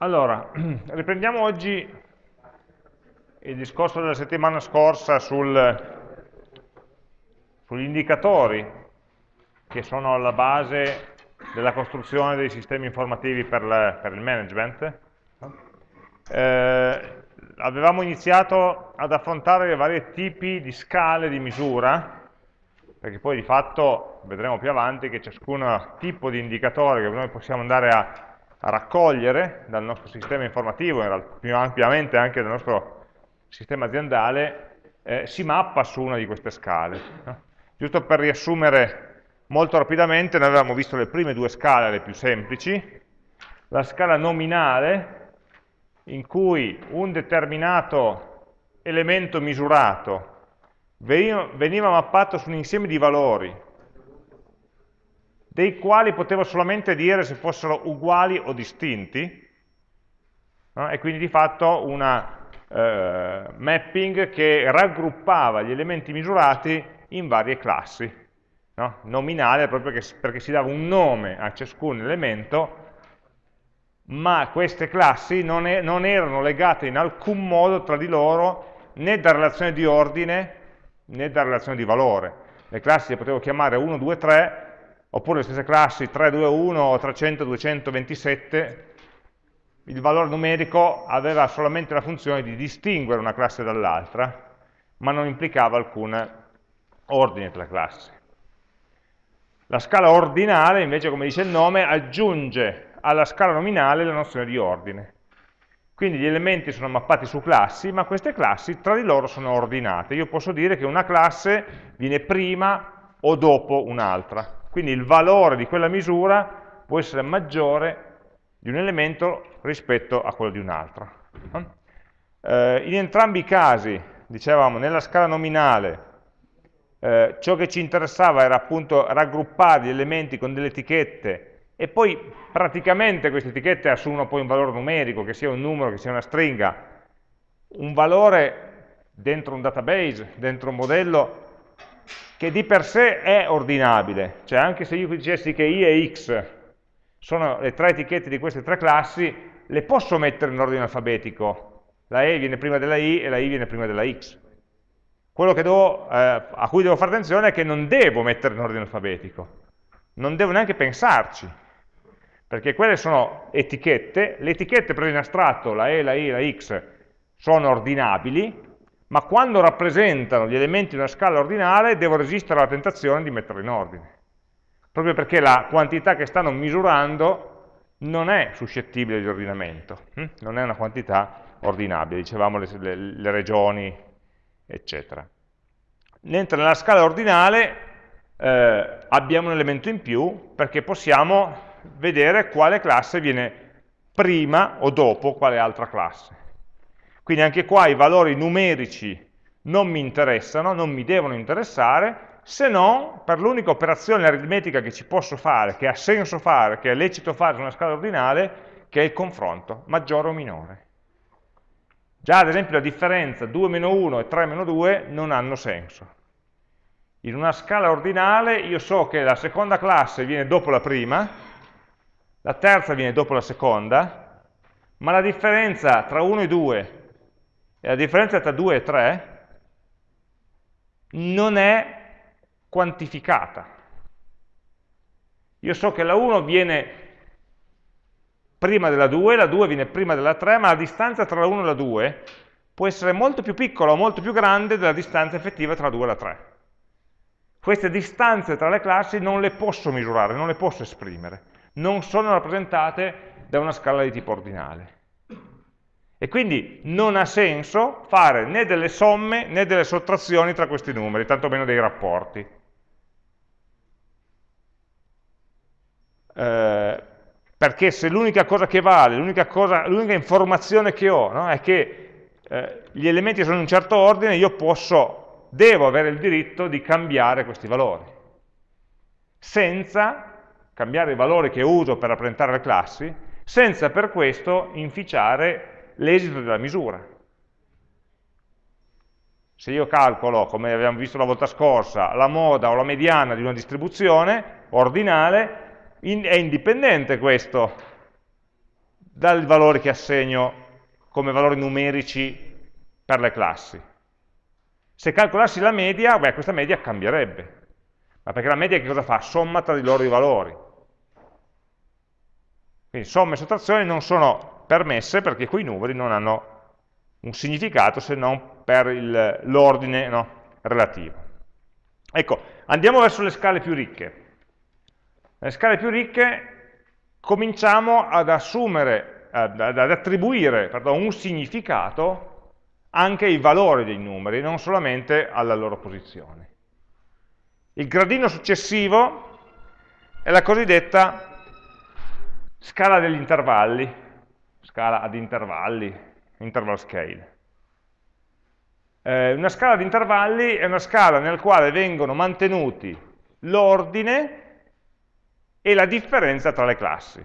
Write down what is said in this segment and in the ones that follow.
Allora, riprendiamo oggi il discorso della settimana scorsa sul, sugli indicatori che sono alla base della costruzione dei sistemi informativi per, le, per il management. Eh, avevamo iniziato ad affrontare i vari tipi di scale di misura, perché poi di fatto vedremo più avanti che ciascun tipo di indicatore che noi possiamo andare a raccogliere dal nostro sistema informativo, più ampiamente anche dal nostro sistema aziendale, eh, si mappa su una di queste scale. No? Giusto per riassumere molto rapidamente, noi avevamo visto le prime due scale, le più semplici, la scala nominale, in cui un determinato elemento misurato veniva mappato su un insieme di valori dei quali potevo solamente dire se fossero uguali o distinti, no? e quindi di fatto una eh, mapping che raggruppava gli elementi misurati in varie classi, no? nominale proprio perché, perché si dava un nome a ciascun elemento, ma queste classi non, è, non erano legate in alcun modo tra di loro né da relazione di ordine né da relazione di valore. Le classi le potevo chiamare 1, 2, 3, oppure le stesse classi 321 o 300, 227, il valore numerico aveva solamente la funzione di distinguere una classe dall'altra, ma non implicava alcun ordine tra classi. La scala ordinale, invece, come dice il nome, aggiunge alla scala nominale la nozione di ordine. Quindi gli elementi sono mappati su classi, ma queste classi tra di loro sono ordinate. Io posso dire che una classe viene prima o dopo un'altra. Quindi il valore di quella misura può essere maggiore di un elemento rispetto a quello di un altro. Eh, in entrambi i casi, dicevamo, nella scala nominale, eh, ciò che ci interessava era appunto raggruppare gli elementi con delle etichette e poi praticamente queste etichette assumono poi un valore numerico, che sia un numero, che sia una stringa, un valore dentro un database, dentro un modello che di per sé è ordinabile, cioè anche se io dicessi che i e x sono le tre etichette di queste tre classi, le posso mettere in ordine alfabetico, la e viene prima della i e la i viene prima della x. Quello devo, eh, a cui devo fare attenzione è che non devo mettere in ordine alfabetico, non devo neanche pensarci, perché quelle sono etichette, le etichette prese in astratto, la e, la i, la x, sono ordinabili, ma quando rappresentano gli elementi di una scala ordinale devo resistere alla tentazione di metterli in ordine, proprio perché la quantità che stanno misurando non è suscettibile di ordinamento, hm? non è una quantità ordinabile, dicevamo le, le, le regioni, eccetera. Mentre nella scala ordinale eh, abbiamo un elemento in più perché possiamo vedere quale classe viene prima o dopo quale altra classe. Quindi anche qua i valori numerici non mi interessano, non mi devono interessare, se non per l'unica operazione aritmetica che ci posso fare, che ha senso fare, che è lecito fare su una scala ordinale, che è il confronto, maggiore o minore. Già ad esempio la differenza 2 meno 1 e 3 meno 2 non hanno senso. In una scala ordinale io so che la seconda classe viene dopo la prima, la terza viene dopo la seconda, ma la differenza tra 1 e 2 e la differenza tra 2 e 3 non è quantificata. Io so che la 1 viene prima della 2, la 2 viene prima della 3, ma la distanza tra la 1 e la 2 può essere molto più piccola o molto più grande della distanza effettiva tra la 2 e la 3. Queste distanze tra le classi non le posso misurare, non le posso esprimere, non sono rappresentate da una scala di tipo ordinale. E quindi non ha senso fare né delle somme né delle sottrazioni tra questi numeri, tantomeno dei rapporti. Eh, perché se l'unica cosa che vale, l'unica informazione che ho no, è che eh, gli elementi sono in un certo ordine, io posso, devo avere il diritto di cambiare questi valori, senza cambiare i valori che uso per rappresentare le classi, senza per questo inficiare l'esito della misura. Se io calcolo, come abbiamo visto la volta scorsa, la moda o la mediana di una distribuzione ordinale, in, è indipendente questo dai valori che assegno come valori numerici per le classi. Se calcolassi la media, beh, questa media cambierebbe. Ma perché la media che cosa fa? Somma tra di loro i valori. Quindi somme e sottrazioni non sono permesse perché quei numeri non hanno un significato se non per l'ordine no, relativo. Ecco, andiamo verso le scale più ricche. Nelle scale più ricche cominciamo ad assumere, ad, ad attribuire pardon, un significato anche ai valori dei numeri, non solamente alla loro posizione. Il gradino successivo è la cosiddetta scala degli intervalli, scala ad intervalli, interval scale. Eh, una scala di intervalli è una scala nella quale vengono mantenuti l'ordine e la differenza tra le classi.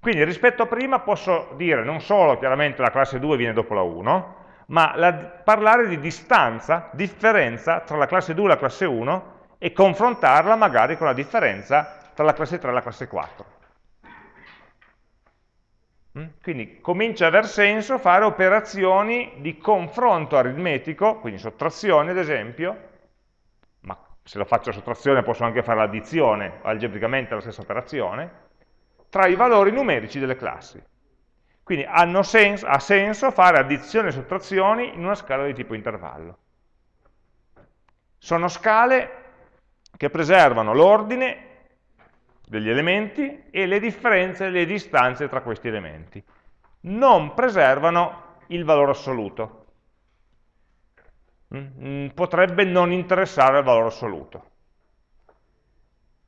Quindi rispetto a prima posso dire non solo chiaramente la classe 2 viene dopo la 1, ma la, parlare di distanza, differenza tra la classe 2 e la classe 1 e confrontarla magari con la differenza tra la classe 3 e la classe 4. Mm? Quindi comincia ad aver senso fare operazioni di confronto aritmetico, quindi sottrazione ad esempio, ma se lo faccio sottrazione posso anche fare l'addizione, algebricamente la stessa operazione, tra i valori numerici delle classi. Quindi senso, ha senso fare addizioni e sottrazioni in una scala di tipo intervallo. Sono scale che preservano l'ordine degli elementi e le differenze le distanze tra questi elementi. Non preservano il valore assoluto. Mm, mm, potrebbe non interessare il valore assoluto.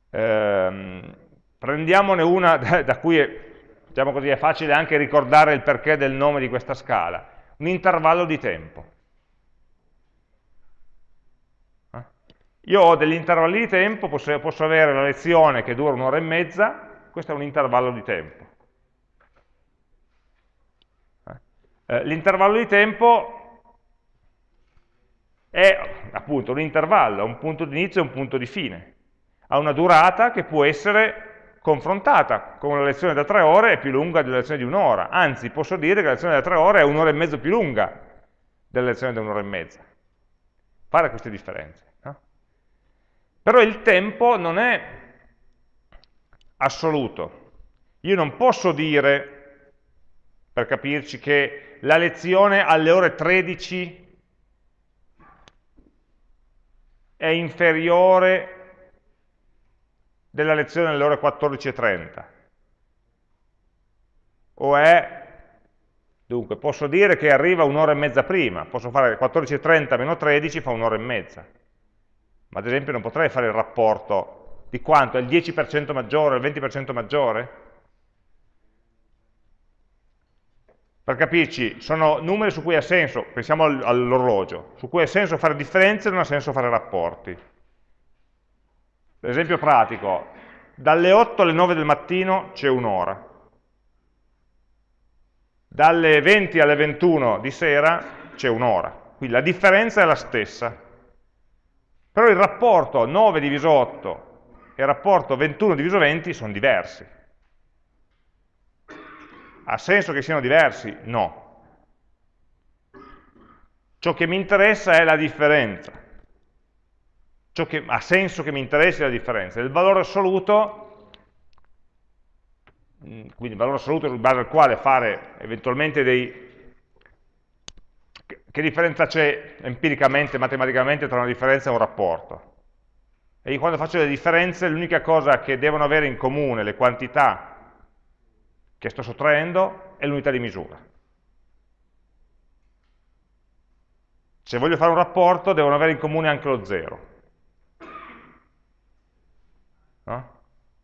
Ehm, prendiamone una da, da cui è, diciamo così, è facile anche ricordare il perché del nome di questa scala. Un intervallo di tempo. Io ho degli intervalli di tempo, posso, posso avere la lezione che dura un'ora e mezza, questo è un intervallo di tempo. Eh, L'intervallo di tempo è appunto un intervallo, un punto di inizio e un punto di fine. Ha una durata che può essere confrontata con una lezione da tre ore è più lunga della lezione di un'ora, anzi posso dire che la lezione da tre ore è un'ora e mezzo più lunga della lezione da un'ora e mezza. Fare queste differenze. Però il tempo non è assoluto. Io non posso dire, per capirci, che la lezione alle ore 13 è inferiore della lezione alle ore 14.30. O è, dunque, posso dire che arriva un'ora e mezza prima, posso fare 14.30 meno 13 fa un'ora e mezza ma ad esempio non potrei fare il rapporto di quanto è il 10% maggiore, il 20% maggiore? Per capirci, sono numeri su cui ha senso, pensiamo all'orologio, su cui ha senso fare differenze e non ha senso fare rapporti. Esempio pratico, dalle 8 alle 9 del mattino c'è un'ora, dalle 20 alle 21 di sera c'è un'ora, quindi la differenza è la stessa. Però il rapporto 9 diviso 8 e il rapporto 21 diviso 20 sono diversi. Ha senso che siano diversi? No. Ciò che mi interessa è la differenza. Ciò che ha senso che mi interessi è la differenza. Il valore assoluto, mm, quindi il valore assoluto in base al quale fare eventualmente dei che differenza c'è empiricamente, matematicamente tra una differenza e un rapporto? E io quando faccio le differenze l'unica cosa che devono avere in comune le quantità che sto sottraendo è l'unità di misura. Se voglio fare un rapporto devono avere in comune anche lo zero. No?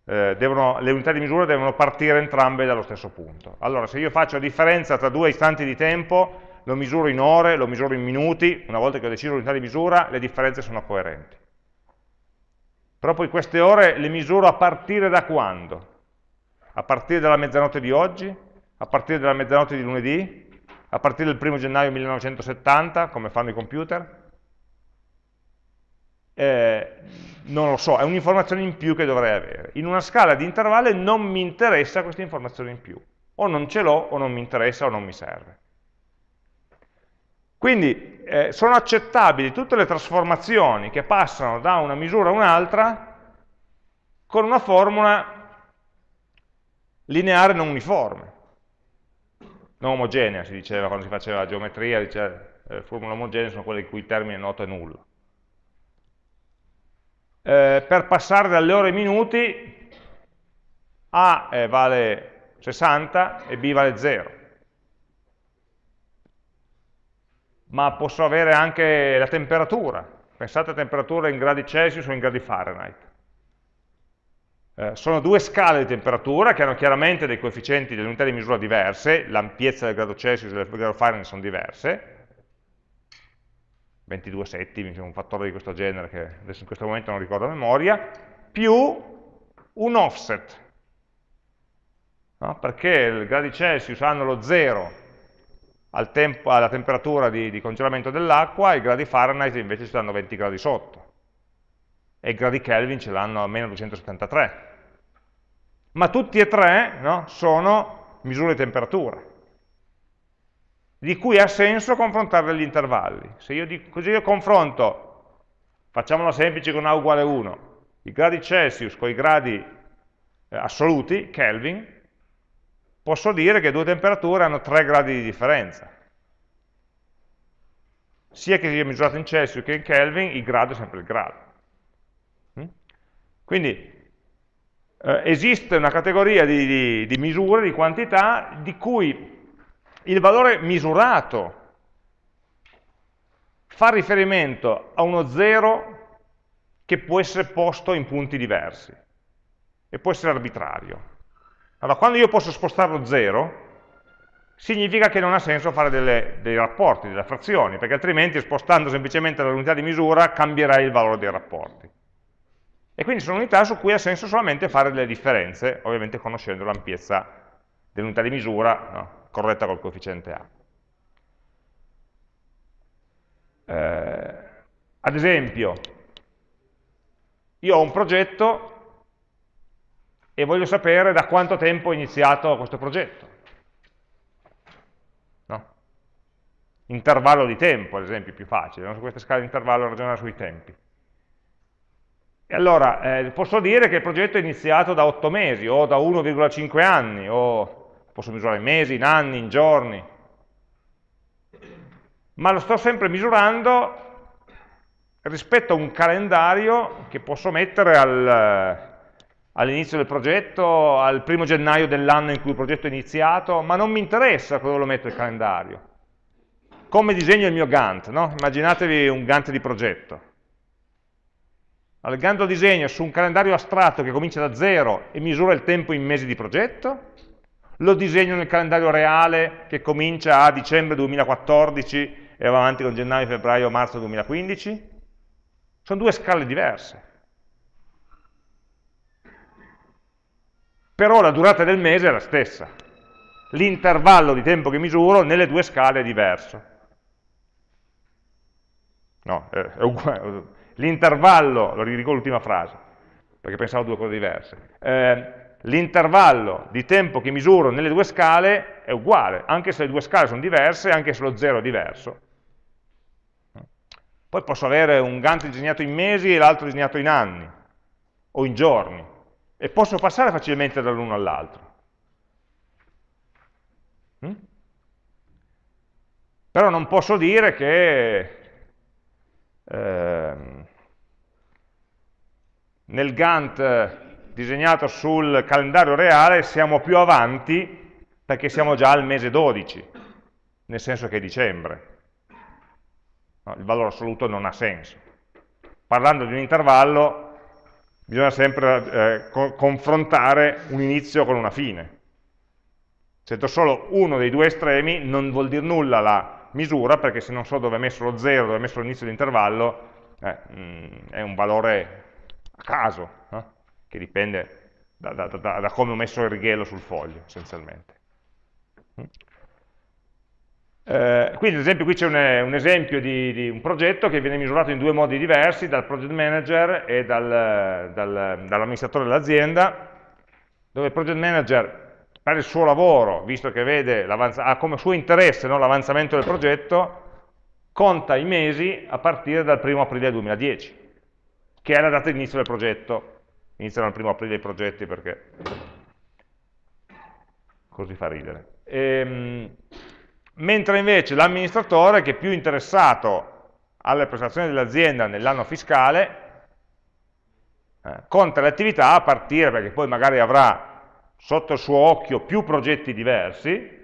Eh, devono, le unità di misura devono partire entrambe dallo stesso punto. Allora, se io faccio differenza tra due istanti di tempo, lo misuro in ore, lo misuro in minuti, una volta che ho deciso l'unità di misura, le differenze sono coerenti. Però poi queste ore le misuro a partire da quando? A partire dalla mezzanotte di oggi? A partire dalla mezzanotte di lunedì? A partire dal 1 gennaio 1970, come fanno i computer? eh, non lo so, è un'informazione in più che dovrei avere. In una scala di intervalli non mi interessa questa informazione in più. O non ce l'ho, o non mi interessa, o non mi serve. Quindi eh, sono accettabili tutte le trasformazioni che passano da una misura a un'altra con una formula lineare non uniforme. Non omogenea, si diceva quando si faceva la geometria, diceva, eh, formule omogenee sono quelle in cui il termine noto è nullo eh, per passare dalle ore ai minuti A eh, vale 60 e B vale 0. Ma posso avere anche la temperatura. Pensate a temperatura in gradi Celsius o in gradi Fahrenheit. Eh, sono due scale di temperatura che hanno chiaramente dei coefficienti delle unità di misura diverse, l'ampiezza del grado Celsius e del grado Fahrenheit sono diverse, 22 settimi, un fattore di questo genere che adesso in questo momento non ricordo a memoria, più un offset, no? perché i gradi Celsius hanno lo 0 al tempo, alla temperatura di, di congelamento dell'acqua, i gradi Fahrenheit invece ci danno 20 gradi sotto, e i gradi Kelvin ce l'hanno a meno 273. Ma tutti e tre no, sono misure di temperatura di cui ha senso confrontare degli intervalli. Se io dico, così io confronto, facciamola semplice con A uguale 1, i gradi Celsius con i gradi eh, assoluti, Kelvin, posso dire che due temperature hanno 3 gradi di differenza. Sia che sia misurato in Celsius che in Kelvin, il grado è sempre il grado. Mm? Quindi eh, esiste una categoria di, di, di misure, di quantità, di cui il valore misurato fa riferimento a uno 0 che può essere posto in punti diversi e può essere arbitrario. Allora, quando io posso spostarlo 0, significa che non ha senso fare delle, dei rapporti, delle frazioni, perché altrimenti spostando semplicemente l'unità di misura cambierai il valore dei rapporti. E quindi sono unità su cui ha senso solamente fare delle differenze, ovviamente conoscendo l'ampiezza dell'unità di misura, no? corretta col coefficiente A. Eh, ad esempio, io ho un progetto e voglio sapere da quanto tempo ho iniziato questo progetto. No? Intervallo di tempo, ad esempio, è più facile, no? su queste scale di intervallo ragionare sui tempi. E allora, eh, posso dire che il progetto è iniziato da 8 mesi, o da 1,5 anni, o posso misurare in mesi, in anni, in giorni, ma lo sto sempre misurando rispetto a un calendario che posso mettere al, all'inizio del progetto, al primo gennaio dell'anno in cui il progetto è iniziato, ma non mi interessa dove lo metto il calendario. Come disegno il mio Gantt, no? immaginatevi un Gantt di progetto. Allora, il disegno su un calendario astratto che comincia da zero e misura il tempo in mesi di progetto, lo disegno nel calendario reale che comincia a dicembre 2014 e va avanti con gennaio, febbraio, marzo 2015? Sono due scale diverse. Però la durata del mese è la stessa. L'intervallo di tempo che misuro nelle due scale è diverso. No, è uguale. L'intervallo, lo ridico l'ultima frase, perché pensavo due cose diverse. Eh, l'intervallo di tempo che misuro nelle due scale è uguale, anche se le due scale sono diverse, anche se lo zero è diverso. Poi posso avere un Gantt disegnato in mesi e l'altro disegnato in anni, o in giorni, e posso passare facilmente dall'uno all'altro. Mm? Però non posso dire che eh, nel Gantt disegnato sul calendario reale siamo più avanti perché siamo già al mese 12, nel senso che è dicembre. No, il valore assoluto non ha senso. Parlando di un intervallo bisogna sempre eh, co confrontare un inizio con una fine. Se do solo uno dei due estremi non vuol dire nulla la misura, perché se non so dove è messo lo 0, dove è messo l'inizio dell'intervallo, eh, mm, è un valore a caso. No? che dipende da, da, da, da come ho messo il righello sul foglio, essenzialmente. Eh, quindi ad esempio qui c'è un, un, esempio di, di, un progetto che viene misurato in due modi diversi, dal project manager e dal, dal, dall'amministratore dell'azienda, dove il project manager per il suo lavoro, visto che vede ha come suo interesse no, l'avanzamento del progetto, conta i mesi a partire dal 1 aprile 2010, che è la data di inizio del progetto. Iniziano il 1 aprile i progetti perché così fa ridere. Ehm, mentre invece l'amministratore, che è più interessato alle prestazioni dell'azienda nell'anno fiscale, eh, conta le attività a partire, perché poi magari avrà sotto il suo occhio più progetti diversi,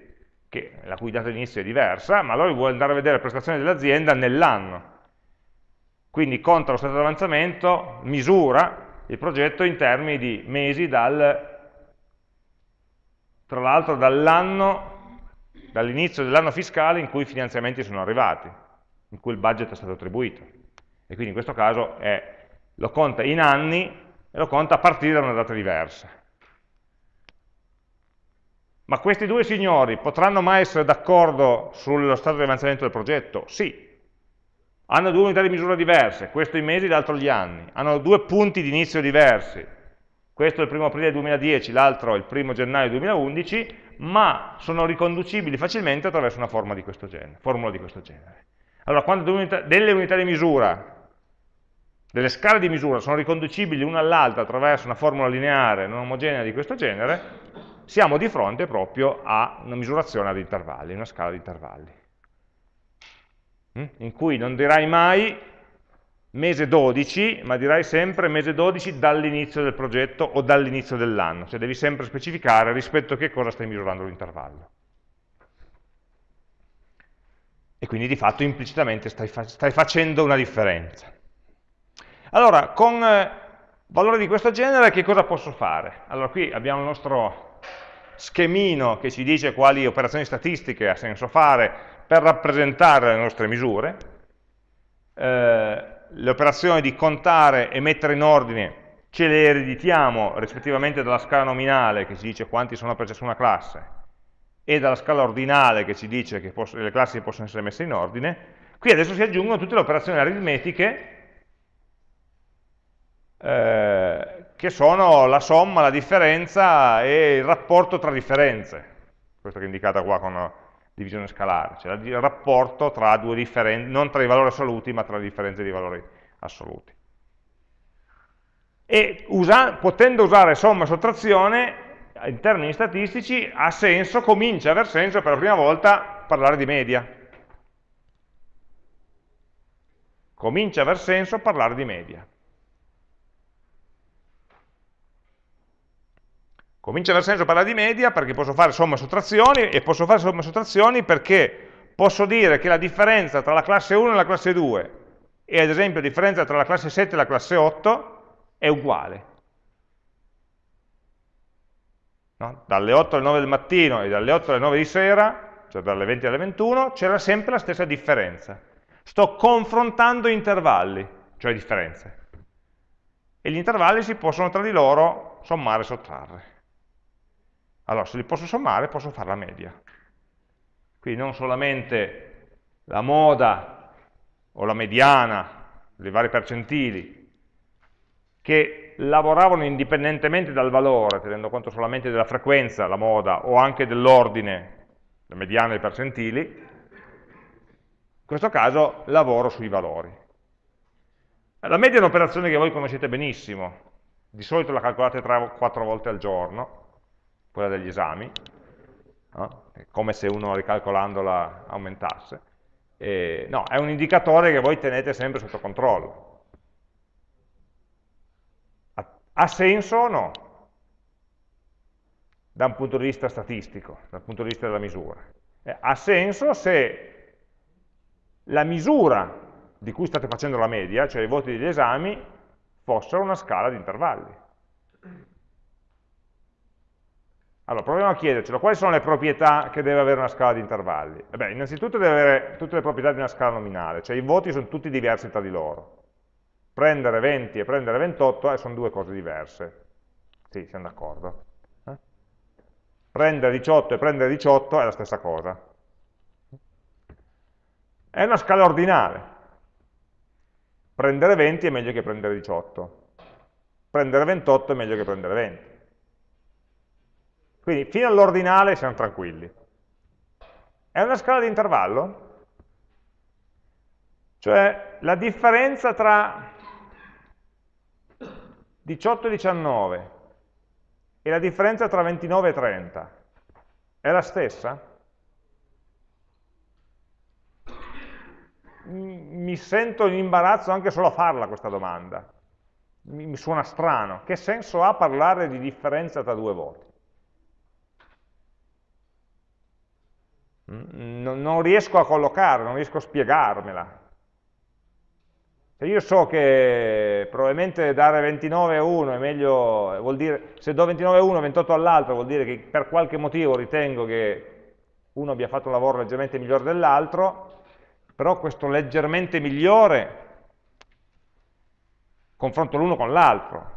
che, la cui data di inizio è diversa, ma allora vuole andare a vedere le prestazioni dell'azienda nell'anno. Quindi conta lo stato di avanzamento, misura il progetto in termini di mesi dal, tra l'altro dall'anno, dall'inizio dell'anno fiscale in cui i finanziamenti sono arrivati, in cui il budget è stato attribuito. E quindi in questo caso è, lo conta in anni e lo conta a partire da una data diversa. Ma questi due signori potranno mai essere d'accordo sullo stato di avanzamento del progetto? Sì. Hanno due unità di misura diverse, questo i mesi, l'altro gli anni. Hanno due punti di inizio diversi. Questo è il primo aprile 2010, l'altro il primo gennaio 2011, ma sono riconducibili facilmente attraverso una forma di questo genere, formula di questo genere. Allora, quando delle unità di misura, delle scale di misura sono riconducibili l'una all'altra attraverso una formula lineare non omogenea di questo genere, siamo di fronte proprio a una misurazione ad intervalli, una scala di intervalli, mm? in cui non dirai mai mese 12, ma dirai sempre mese 12 dall'inizio del progetto o dall'inizio dell'anno, cioè devi sempre specificare rispetto a che cosa stai misurando l'intervallo. E quindi di fatto implicitamente stai, fa stai facendo una differenza. Allora, con eh, valori di questo genere che cosa posso fare? Allora qui abbiamo il nostro schemino che ci dice quali operazioni statistiche ha senso fare per rappresentare le nostre misure, eh, le operazioni di contare e mettere in ordine ce le ereditiamo rispettivamente dalla scala nominale che ci dice quanti sono per ciascuna classe e dalla scala ordinale che ci dice che le classi possono essere messe in ordine, qui adesso si aggiungono tutte le operazioni aritmetiche eh, che sono la somma, la differenza e il rapporto tra differenze, questo che è indicata qua con divisione scalare, cioè il rapporto tra due differenze, non tra i valori assoluti, ma tra le differenze di valori assoluti. E usa, potendo usare somma e sottrazione in termini statistici ha senso, comincia ad aver senso per la prima volta parlare di media. Comincia ad aver senso parlare di media. Comincia ad aver senso parlare di media perché posso fare somme e sottrazioni e posso fare somme e sottrazioni perché posso dire che la differenza tra la classe 1 e la classe 2 e ad esempio la differenza tra la classe 7 e la classe 8 è uguale. No? Dalle 8 alle 9 del mattino e dalle 8 alle 9 di sera, cioè dalle 20 alle 21, c'era sempre la stessa differenza. Sto confrontando intervalli, cioè differenze. E gli intervalli si possono tra di loro sommare e sottrarre. Allora, se li posso sommare, posso fare la media. Quindi non solamente la moda o la mediana, dei vari percentili, che lavoravano indipendentemente dal valore, tenendo conto solamente della frequenza, la moda, o anche dell'ordine, la mediana e i percentili, in questo caso lavoro sui valori. La media è un'operazione che voi conoscete benissimo, di solito la calcolate 3-4 volte al giorno, quella degli esami, no? come se uno ricalcolandola aumentasse. E, no, è un indicatore che voi tenete sempre sotto controllo. Ha, senso o no? Da un punto di vista statistico, dal punto di vista della misura. Eh, ha senso se la misura di cui state facendo la media, cioè i voti degli esami, fossero una scala di intervalli. Allora, proviamo a chiedercelo, quali sono le proprietà che deve avere una scala di intervalli? Eh beh, innanzitutto deve avere tutte le proprietà di una scala nominale, cioè i voti sono tutti diversi tra di loro. Prendere 20 e prendere 28 eh, sono due cose diverse. Sì, siamo d'accordo. Eh? Prendere 18 e prendere 18 è la stessa cosa. È una scala ordinale. Prendere 20 è meglio che prendere 18. Prendere 28 è meglio che prendere 20. Quindi fino all'ordinale siamo tranquilli. È una scala di intervallo? Cioè la differenza tra 18 e 19 e la differenza tra 29 e 30 è la stessa? Mi sento in imbarazzo anche solo a farla questa domanda. Mi, suona strano. Che senso ha parlare di differenza tra due voti? Non riesco a collocarla, non riesco a spiegarmela. Se io so che probabilmente dare 29 a uno è meglio, vuol dire, se do 29 a uno e 28 all'altro vuol dire che per qualche motivo ritengo che uno abbia fatto un lavoro leggermente migliore dell'altro, però questo leggermente migliore confronto l'uno con l'altro,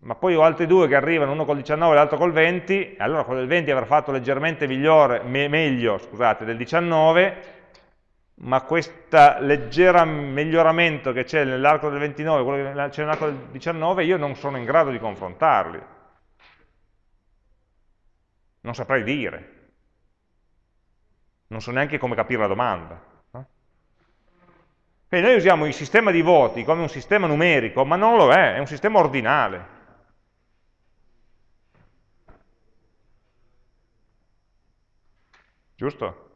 ma poi ho altri due che arrivano, uno col 19 e l'altro col 20, e allora quello del 20 avrà fatto leggermente migliore, me, meglio scusate, del 19, ma questo leggero miglioramento che c'è nell'arco del 29 quello che c'è nell'arco del 19, io non sono in grado di confrontarli. Non saprei dire. Non so neanche come capire la domanda. Quindi noi usiamo il sistema di voti come un sistema numerico, ma non lo è, è un sistema ordinale. Giusto?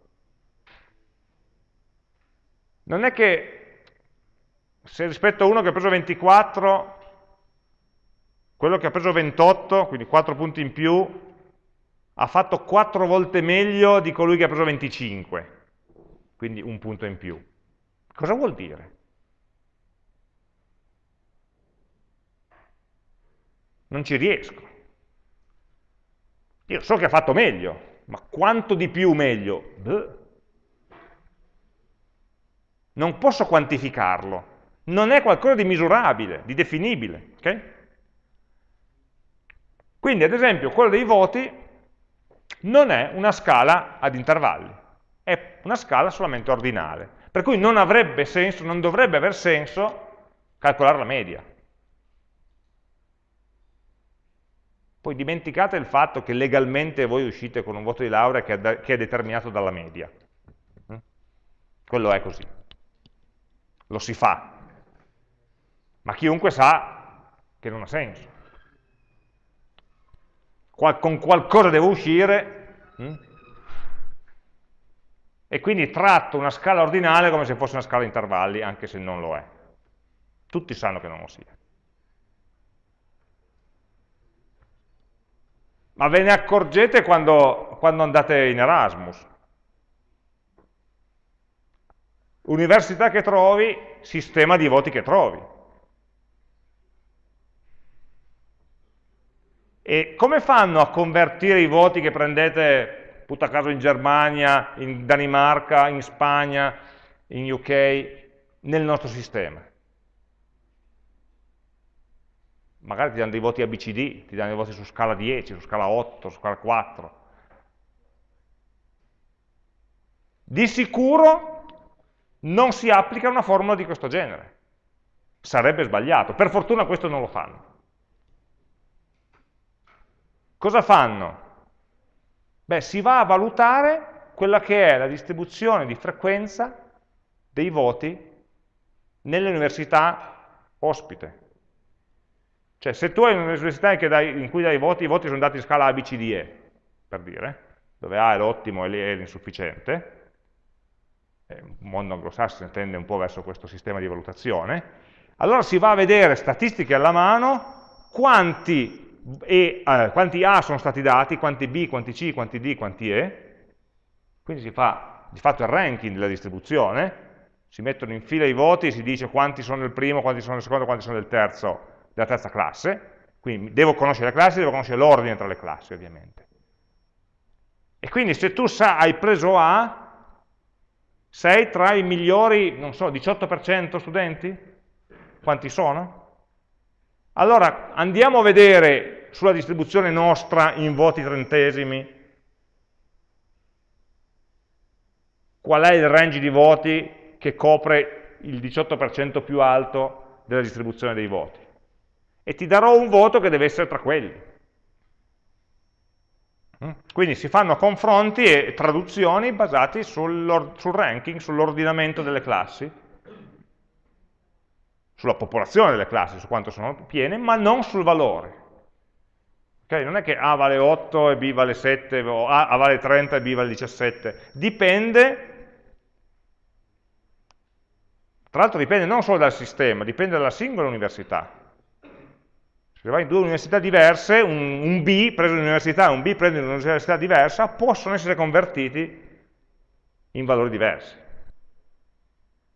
non è che se rispetto a uno che ha preso 24, quello che ha preso 28, quindi 4 punti in più, ha fatto 4 volte meglio di colui che ha preso 25, quindi un punto in più. Cosa vuol dire? Non ci riesco. Io so che ha fatto meglio, ma quanto di più meglio? Beh. Non posso quantificarlo. Non è qualcosa di misurabile, di definibile. Okay? Quindi, ad esempio, quello dei voti non è una scala ad intervalli, è una scala solamente ordinale. Per cui non avrebbe senso, non dovrebbe aver senso calcolare la media. Poi dimenticate il fatto che legalmente voi uscite con un voto di laurea che è, determinato dalla media. Mm? Quello è così lo si fa, ma chiunque sa che non ha senso. Qual con qualcosa devo uscire hm? e quindi tratto una scala ordinale come se fosse una scala a intervalli, anche se non lo è. Tutti sanno che non lo sia. Ma ve ne accorgete quando, quando andate in Erasmus? Università che trovi, sistema di voti che trovi. E come fanno a convertire i voti che prendete, putta caso in Germania, in Danimarca, in Spagna, in UK, nel nostro sistema? Magari ti danno dei voti ABCD, ti danno dei voti su scala 10, su scala 8, su scala 4. Di sicuro non si applica una formula di questo genere. Sarebbe sbagliato. Per fortuna questo non lo fanno. Cosa fanno? Beh, si va a valutare quella che è la distribuzione di frequenza dei voti nelle università ospite. Cioè, se tu hai un'università in cui dai voti, i voti sono dati in scala A, B, C, D, E, per dire, dove A è l'ottimo e è l'insufficiente, il mondo anglosassone tende un po' verso questo sistema di valutazione, allora si va a vedere statistiche alla mano quanti, e, eh, quanti A sono stati dati, quanti B, quanti C, quanti D, quanti E, quindi si fa di fatto il ranking della distribuzione, si mettono in fila i voti e si dice quanti sono del primo, quanti sono del secondo, quanti sono del terzo, della terza classe, quindi devo conoscere le classi, devo conoscere l'ordine tra le classi ovviamente. E quindi se tu sa, hai preso A, sei tra i migliori, non so, 18% studenti? Quanti sono? Allora andiamo a vedere sulla distribuzione nostra in voti trentesimi qual è il range di voti che copre il 18% più alto della distribuzione dei voti. E ti darò un voto che deve essere tra quelli. Mm? Quindi si fanno confronti e traduzioni basati sul, sul ranking, sull'ordinamento delle classi, sulla popolazione delle classi, su quanto sono piene, ma non sul valore. Okay? Non è che A vale 8 e B vale 7, o A, A vale 30 e B vale 17. Dipende, tra l'altro dipende non solo dal sistema, dipende dalla singola università. Se vai in due università diverse, un, un B preso in un'università e un B preso in un'università diversa, possono essere convertiti in valori diversi.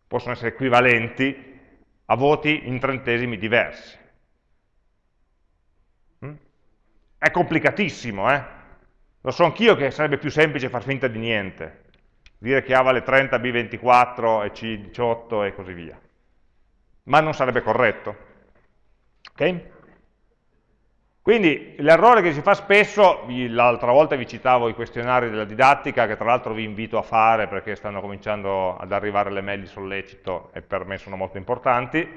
Possono essere equivalenti a voti in trentesimi diversi. Mm? È complicatissimo, eh? Lo so anch'io che sarebbe più semplice far finta di niente. Dire che A vale 30, B 24 e C 18 e così via. Ma non sarebbe corretto. Ok? Quindi l'errore che si fa spesso, l'altra volta vi citavo i questionari della didattica, che tra l'altro vi invito a fare perché stanno cominciando ad arrivare le mail di sollecito e per me sono molto importanti,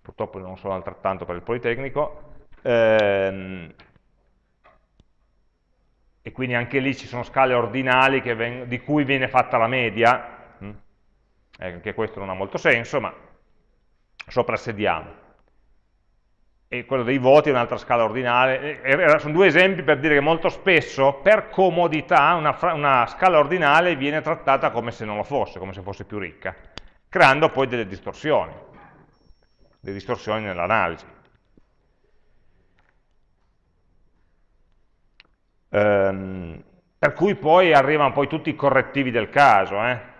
purtroppo non sono altrettanto per il Politecnico, ehm, e quindi anche lì ci sono scale ordinali di cui viene fatta la media, hm? anche questo non ha molto senso, ma soprassediamo e quello dei voti è un'altra scala ordinale. sono due esempi per dire che molto spesso, per comodità, una, una, scala ordinale viene trattata come se non lo fosse, come se fosse più ricca, creando poi delle distorsioni, delle distorsioni nell'analisi. Ehm, per cui poi arrivano poi tutti i correttivi del caso, eh?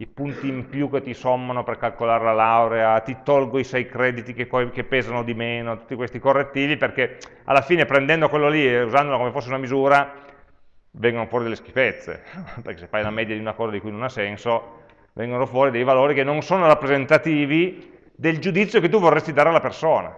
I punti in più che ti sommano per calcolare la laurea, ti tolgo i sei crediti che, che, pesano di meno, tutti questi correttivi, perché alla fine prendendo quello lì e usandolo come fosse una misura, vengono fuori delle schifezze, perché se fai la media di una cosa di cui non ha senso, vengono fuori dei valori che non sono rappresentativi del giudizio che tu vorresti dare alla persona.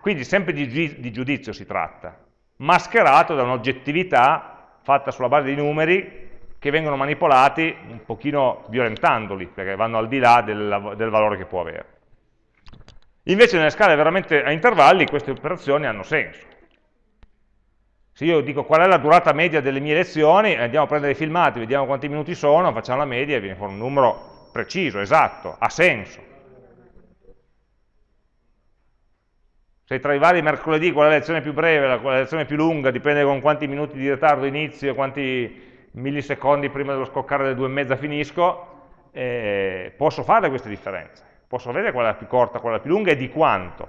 Quindi sempre di, di giudizio si tratta, mascherato da un'oggettività fatta sulla base dei numeri che vengono manipolati un pochino violentandoli, perché vanno al di là del, del valore che può avere. Invece nelle scale veramente a intervalli queste operazioni hanno senso. Se io dico qual è la durata media delle mie lezioni, andiamo a prendere i filmati, vediamo quanti minuti sono, facciamo la media e viene fuori un numero preciso, esatto, ha senso. Se tra i vari mercoledì qual è la lezione più breve, è la lezione più lunga, dipende con quanti minuti di ritardo inizio quanti millisecondi prima dello scoccare delle due e mezza finisco, eh, posso fare queste differenze, posso vedere qual è la più corta, qual è la più lunga e di quanto.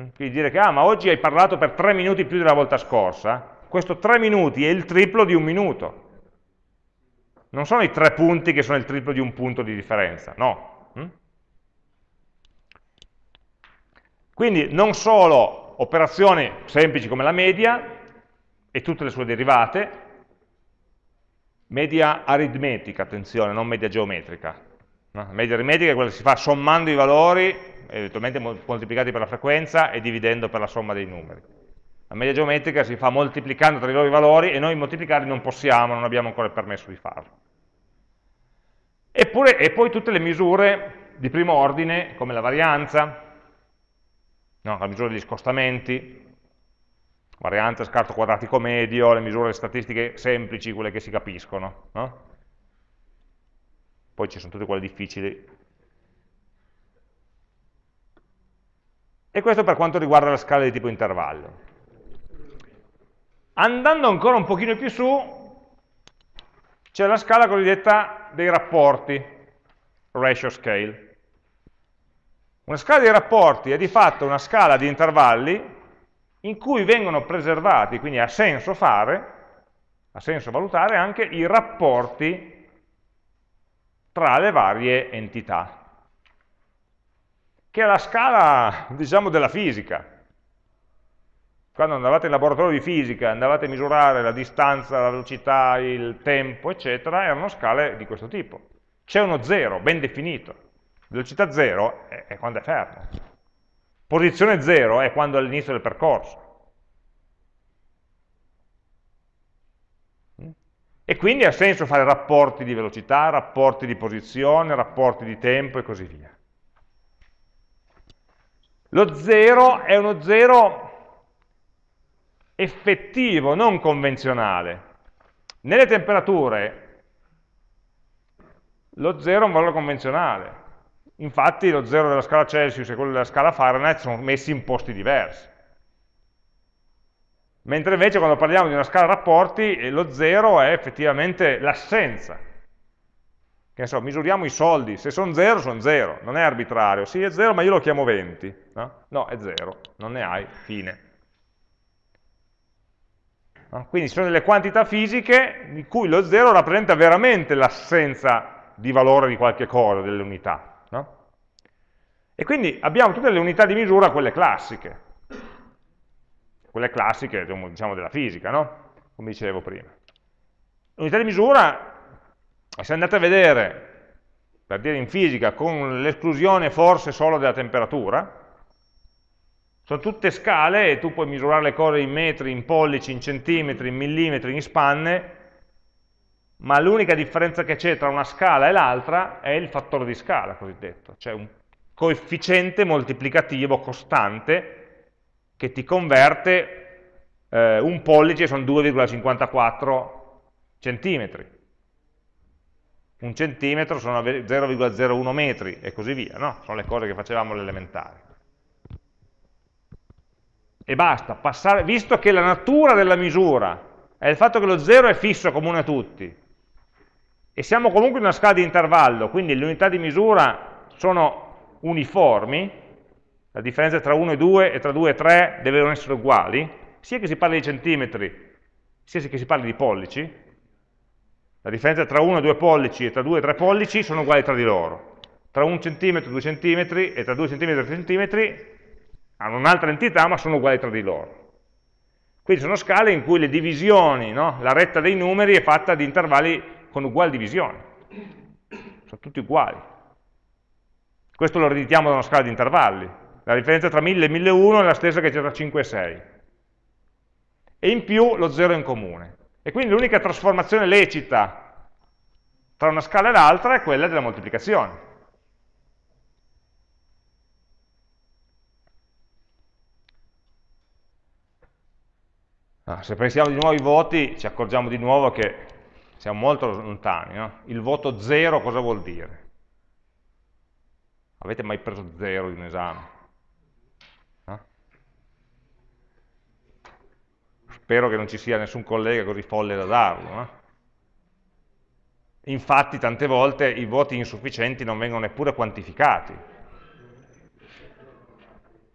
Mm? Quindi dire che ah, ma oggi hai parlato per tre minuti più della volta scorsa, questo tre minuti è il triplo di un minuto. Non sono i tre punti che sono il triplo di un punto di differenza, no. Mm? Quindi non solo operazioni semplici come la media, e tutte le sue derivate, media aritmetica, attenzione, non media geometrica. No? Media aritmetica è quella che si fa sommando i valori, eventualmente moltiplicati per la frequenza e dividendo per la somma dei numeri. La media geometrica si fa moltiplicando tra i loro valori e noi moltiplicarli non possiamo, non abbiamo ancora il permesso di farlo. Eppure, e poi tutte le misure di primo ordine, come la varianza, no, la misura degli scostamenti, varianza, scarto quadratico medio, le misure statistiche semplici, quelle che si capiscono. No? Poi ci sono tutte quelle difficili. E questo per quanto riguarda la scala di tipo intervallo. Andando ancora un pochino più su, c'è la scala cosiddetta dei rapporti, ratio scale. Una scala dei rapporti è di fatto una scala di intervalli in cui vengono preservati, quindi ha senso fare, ha senso valutare anche i rapporti tra le varie entità, che è la scala, diciamo, della fisica. Quando andavate in laboratorio di fisica, andavate a misurare la distanza, la velocità, il tempo, eccetera, erano scale di questo tipo. C'è uno zero, ben definito. Velocità zero è, è quando è fermo. Posizione 0 è quando è all'inizio del percorso. E quindi ha senso fare rapporti di velocità, rapporti di posizione, rapporti di tempo e così via. Lo 0 è uno 0 effettivo, non convenzionale. Nelle temperature lo 0 è un valore convenzionale. Infatti lo 0 della scala Celsius e quello della scala Fahrenheit sono messi in posti diversi. Mentre invece quando parliamo di una scala rapporti, eh, lo 0 è effettivamente l'assenza. Che ne so, misuriamo i soldi, se sono 0 sono 0, non è arbitrario. Sì, è 0 ma io lo chiamo 20. No, no è 0, non ne hai, fine. Quindi sono delle quantità fisiche di cui lo 0 rappresenta veramente l'assenza di valore di qualche cosa, delle unità. No? E quindi abbiamo tutte le unità di misura, quelle classiche quelle classiche diciamo, della fisica, no? come dicevo prima. L'unità di misura, se andate a vedere, per dire in fisica, con l'esclusione forse solo della temperatura, sono tutte scale e tu puoi misurare le cose in metri, in pollici, in centimetri, in millimetri, in spanne, ma l'unica differenza che c'è tra una scala e l'altra è il fattore di scala cosiddetto, cioè un coefficiente moltiplicativo costante che ti converte eh, un pollice, sono 2,54 centimetri, un centimetro sono 0,01 metri e così via, no? sono le cose che facevamo all'elementare. E basta, passare, visto che la natura della misura è il fatto che lo 0 è fisso comune a tutti, e siamo comunque in una scala di intervallo, quindi le unità di misura sono uniformi, la differenza tra 1 e 2 e tra 2 e 3 devono essere uguali, sia che si parli di centimetri, sia che si parli di pollici, la differenza tra 1 e 2 pollici e tra 2 e 3 pollici sono uguali tra di loro. Tra 1 centimetro e 2 centimetri e tra 2 centimetri e 3 centimetri hanno un'altra entità ma sono uguali tra di loro. Quindi sono scale in cui le divisioni, no? la retta dei numeri è fatta di intervalli con uguali divisioni. Sono tutti uguali. Questo lo ereditiamo da una scala di intervalli. La differenza tra 1000 e 1001 è la stessa che c'è tra 5 e 6. E in più lo 0 in comune. E quindi l'unica trasformazione lecita tra una scala e l'altra è quella della moltiplicazione. Ah, se pensiamo di nuovo ai voti, ci accorgiamo di nuovo che siamo molto lontani. No? Il voto 0 cosa vuol dire? Avete mai preso 0 in un esame? spero che non ci sia nessun collega così folle da darlo. No? Infatti tante volte i voti insufficienti non vengono neppure quantificati.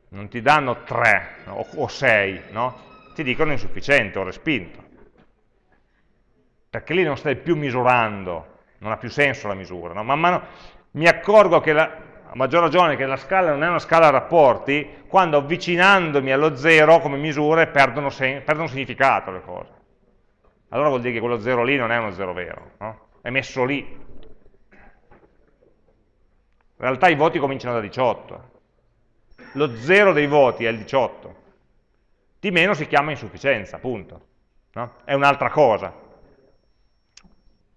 Non ti danno 3 o 6, no? ti dicono insufficiente o respinto. Perché lì non stai più misurando, non ha più senso la misura. No? Man mano mi accorgo che la, a maggior ragione che la scala non è una scala a rapporti, quando avvicinandomi allo zero come misure perdono, perdono significato le cose. Allora vuol dire che quello zero lì non è uno zero vero, no? è messo lì. In realtà i voti cominciano da 18. Lo zero dei voti è il 18. Di meno si chiama insufficienza, appunto. No? È un'altra cosa.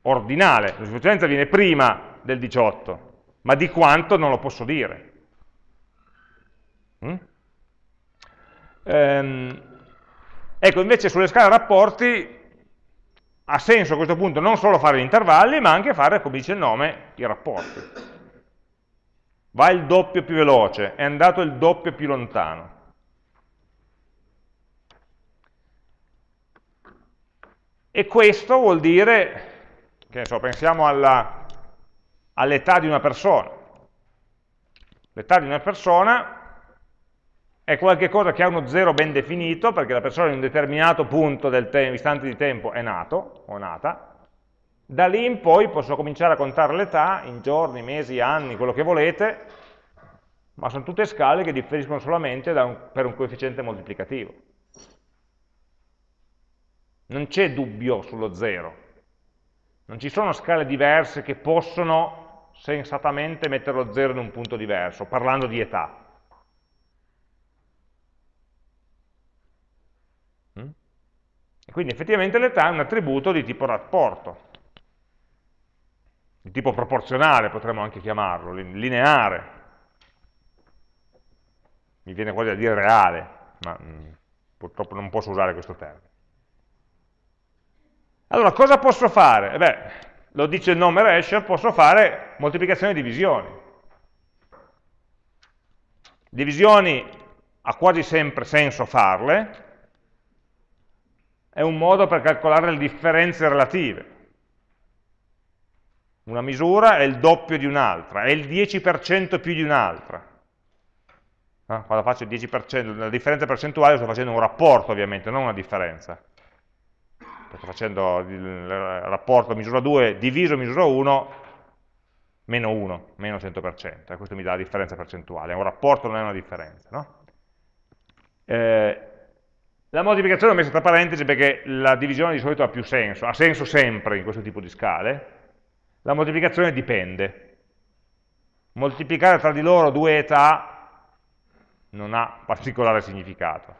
Ordinale. L'insufficienza viene prima del 18 ma di quanto non lo posso dire. Mm? Ehm, ecco, invece sulle scale rapporti ha senso a questo punto non solo fare gli intervalli, ma anche fare, come dice il nome, i rapporti. Va il doppio più veloce, è andato il doppio più lontano. E questo vuol dire, che ne so, pensiamo alla all'età di una persona. L'età di una persona è qualcosa che ha uno zero ben definito, perché la persona in un determinato punto del istante di tempo è nato o nata, da lì in poi posso cominciare a contare l'età in giorni, mesi, anni, quello che volete, ma sono tutte scale che differiscono solamente un, per un coefficiente moltiplicativo. Non c'è dubbio sullo zero. Non ci sono scale diverse che possono sensatamente mettere lo 0 in un punto diverso, parlando di età. Mm? Quindi effettivamente l'età è un attributo di tipo rapporto, di tipo proporzionale potremmo anche chiamarlo, lineare. Mi viene quasi a dire reale, ma mm, purtroppo non posso usare questo termine. Allora, cosa posso fare? Eh beh, lo dice il nome Resher, posso fare moltiplicazioni e divisioni. Divisioni ha quasi sempre senso farle, è un modo per calcolare le differenze relative. Una misura è il doppio di un'altra, è il 10% più di un'altra. Eh? Quando faccio il 10%, la differenza percentuale sto facendo un rapporto ovviamente, non una differenza. Sto facendo il rapporto misura 2 diviso misura 1 meno 1, meno 100%, questo mi dà la differenza percentuale, è un rapporto, non è una differenza. No? Eh, la moltiplicazione l'ho messa tra parentesi perché la divisione di solito ha più senso, ha senso sempre in questo tipo di scale, la moltiplicazione dipende. Moltiplicare tra di loro due età non ha particolare significato.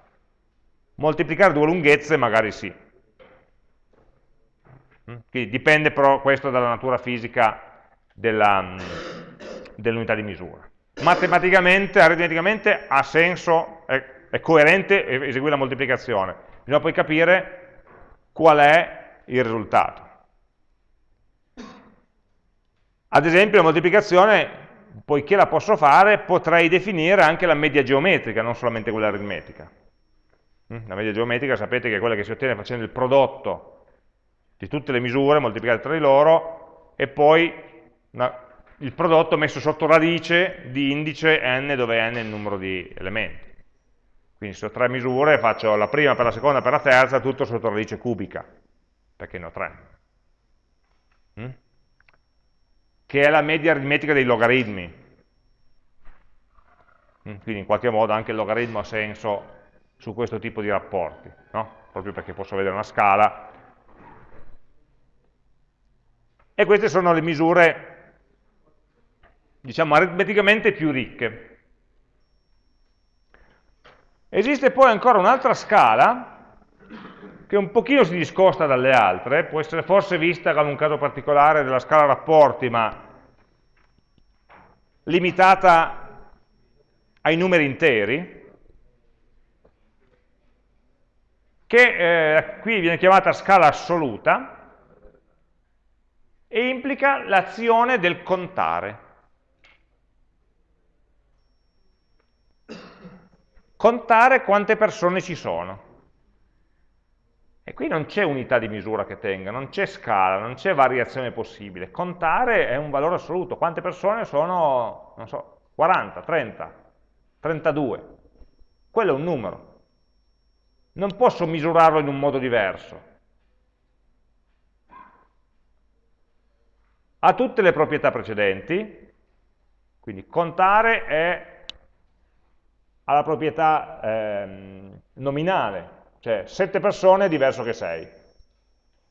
Moltiplicare due lunghezze magari sì. Mm? Quindi dipende però questo dalla natura fisica mm, dell'unità di misura. Matematicamente, aritmeticamente ha senso, è, è coerente eseguire la moltiplicazione. Bisogna poi capire qual è il risultato. Ad esempio la moltiplicazione, poiché la posso fare, potrei definire anche la media geometrica, non solamente quella aritmetica. Mm? La media geometrica sapete che è quella che si ottiene facendo il prodotto di tutte le misure moltiplicate tra di loro e poi una, il prodotto messo sotto radice di indice n dove n è il numero di elementi. Quindi se ho tre misure faccio la prima per la seconda per la terza tutto sotto radice cubica, perché ne ho tre. Mm? che è la media aritmetica dei logaritmi. Mm, quindi in qualche modo anche il logaritmo ha senso su questo tipo di rapporti, no? proprio perché posso vedere una scala. E queste sono le misure, diciamo, aritmeticamente più ricche. Esiste poi ancora un'altra scala che un pochino si discosta dalle altre, può essere forse vista come un caso particolare della scala rapporti, ma limitata ai numeri interi, che eh, qui viene chiamata scala assoluta e implica l'azione del contare. Contare quante persone ci sono. E qui non c'è unità di misura che tenga, non c'è scala, non c'è variazione possibile. Contare è un valore assoluto. Quante persone sono, non so, 40, 30, 32. Quello è un numero. Non posso misurarlo in un modo diverso. Ha tutte le proprietà precedenti, quindi contare è, ha la proprietà eh, nominale, cioè 7 persone è diverso che 6.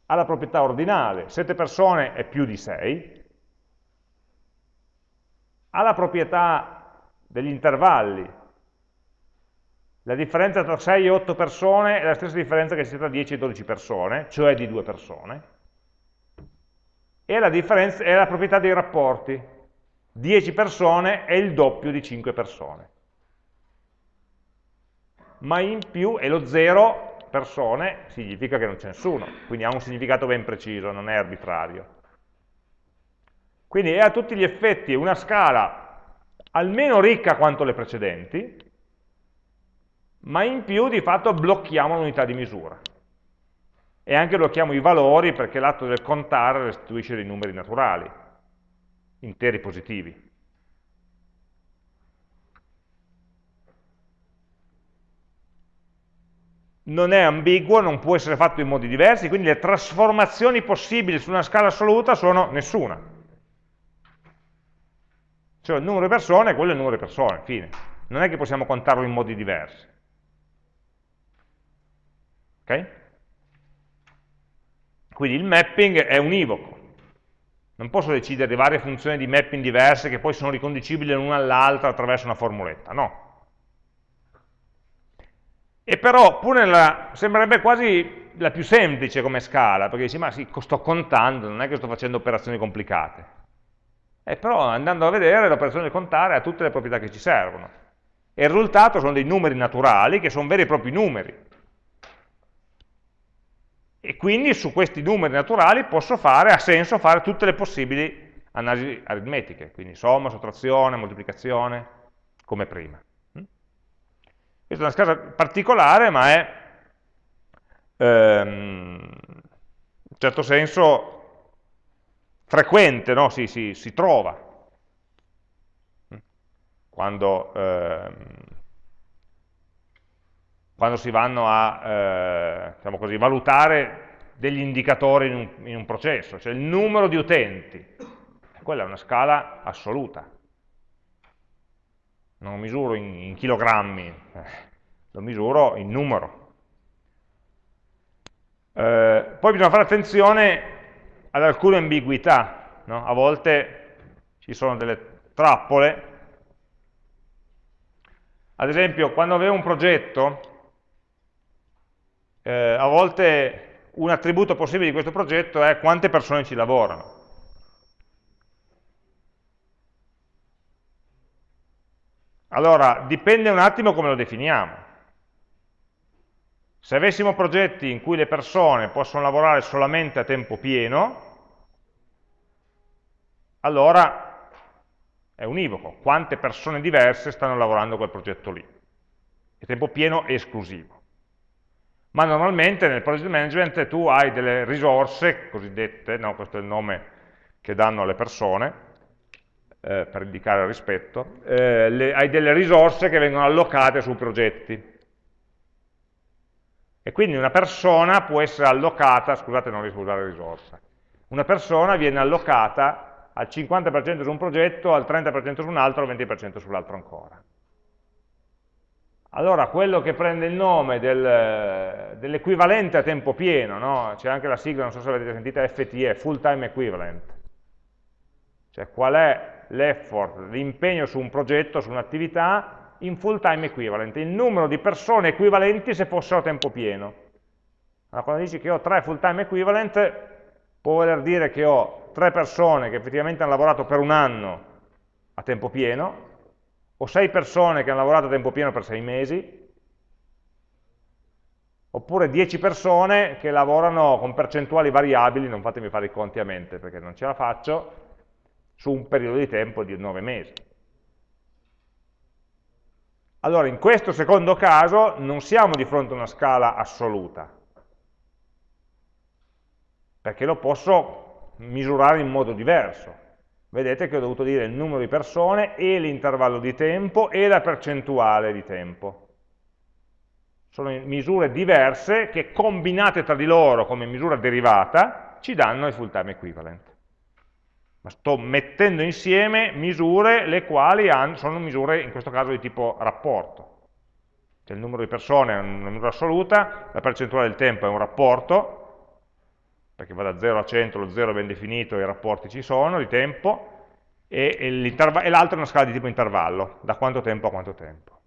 Ha la proprietà ordinale, 7 persone è più di 6. Ha la proprietà degli intervalli. La differenza tra 6 e 8 persone è la stessa differenza che sia tra 10 e 12 persone, cioè di 2 persone. E la, è la proprietà dei rapporti. 10 persone è il doppio di 5 persone ma in più, e lo 0 persone significa che non c'è nessuno, quindi ha un significato ben preciso, non è arbitrario. Quindi è a tutti gli effetti una scala almeno ricca quanto le precedenti, ma in più di fatto blocchiamo l'unità di misura. E anche blocchiamo i valori perché l'atto del contare restituisce dei numeri naturali, interi positivi. non è ambiguo, non può essere fatto in modi diversi, quindi le trasformazioni possibili su una scala assoluta sono nessuna. Cioè il numero di persone, quello è il numero di persone, fine. Non è che possiamo contarlo in modi diversi. Ok? Quindi il mapping è univoco. Non posso decidere di varie funzioni di mapping diverse che poi sono riconducibili l'una all'altra attraverso una formuletta, no. E però, pur nella, sembrerebbe quasi la più semplice come scala, perché dici, ma sì, sto contando, non è che sto facendo operazioni complicate. Eh, però andando a vedere l'operazione di contare ha tutte le proprietà che ci servono. E il risultato sono dei numeri naturali, che sono veri e propri numeri. E quindi su questi numeri naturali posso fare, ha senso fare tutte le possibili analisi aritmetiche, quindi somma, sottrazione, moltiplicazione, come prima. Mm? Questa è una scala particolare, ma è ehm, in certo senso frequente, no? si, si, si, trova quando, ehm, quando, si vanno a eh, diciamo così, valutare degli indicatori in un, in un, processo, cioè il numero di utenti, quella è una scala assoluta, non lo misuro in, in chilogrammi, eh, lo misuro in numero. Eh, poi bisogna fare attenzione ad alcune ambiguità, no? a volte ci sono delle trappole, ad esempio quando avevo un progetto, eh, a volte un attributo possibile di questo progetto è quante persone ci lavorano. Allora, dipende un attimo come lo definiamo. Se avessimo progetti in cui le persone possono lavorare solamente a tempo pieno, allora è univoco. Quante persone diverse stanno lavorando a quel progetto lì? È tempo pieno esclusivo. Ma normalmente nel project management tu hai delle risorse cosiddette, no, questo è il nome che danno alle persone, eh, per indicare il rispetto, eh, le, hai delle risorse che vengono allocate sui progetti. E quindi una persona può essere allocata, scusate non riesco a usare risorsa, una persona viene allocata al 50% su un progetto, al 30% su un altro, al 20% sull'altro ancora. Allora, quello che prende il nome del, dell'equivalente a tempo pieno, no? c'è anche la sigla, non so se l'avete sentita, FTE, Full Time Equivalent, cioè qual è l'effort, l'impegno su un progetto, su un'attività in full time equivalent, il numero di persone equivalenti se fossero a tempo pieno. Allora, quando dici che ho tre full time equivalent, può voler dire che ho tre persone che effettivamente hanno lavorato per un anno a tempo pieno, o sei persone che hanno lavorato a tempo pieno per sei mesi, oppure 10 persone che lavorano con percentuali variabili, non fatemi fare i conti a mente perché non ce la faccio, su un periodo di tempo di 9 mesi. Allora, in questo secondo caso non siamo di fronte a una scala assoluta, perché lo posso misurare in modo diverso. Vedete che ho dovuto dire il numero di persone e l'intervallo di tempo e la percentuale di tempo. Sono misure diverse che combinate tra di loro come misura derivata ci danno il full time equivalent ma sto mettendo insieme misure le quali sono misure in questo caso di tipo rapporto. Cioè il numero di persone è una misura assoluta, la percentuale del tempo è un rapporto, perché va da 0 a 100, lo 0 è ben definito, i rapporti ci sono, di tempo, e, e l'altro è una scala di tipo intervallo, da quanto tempo a quanto tempo.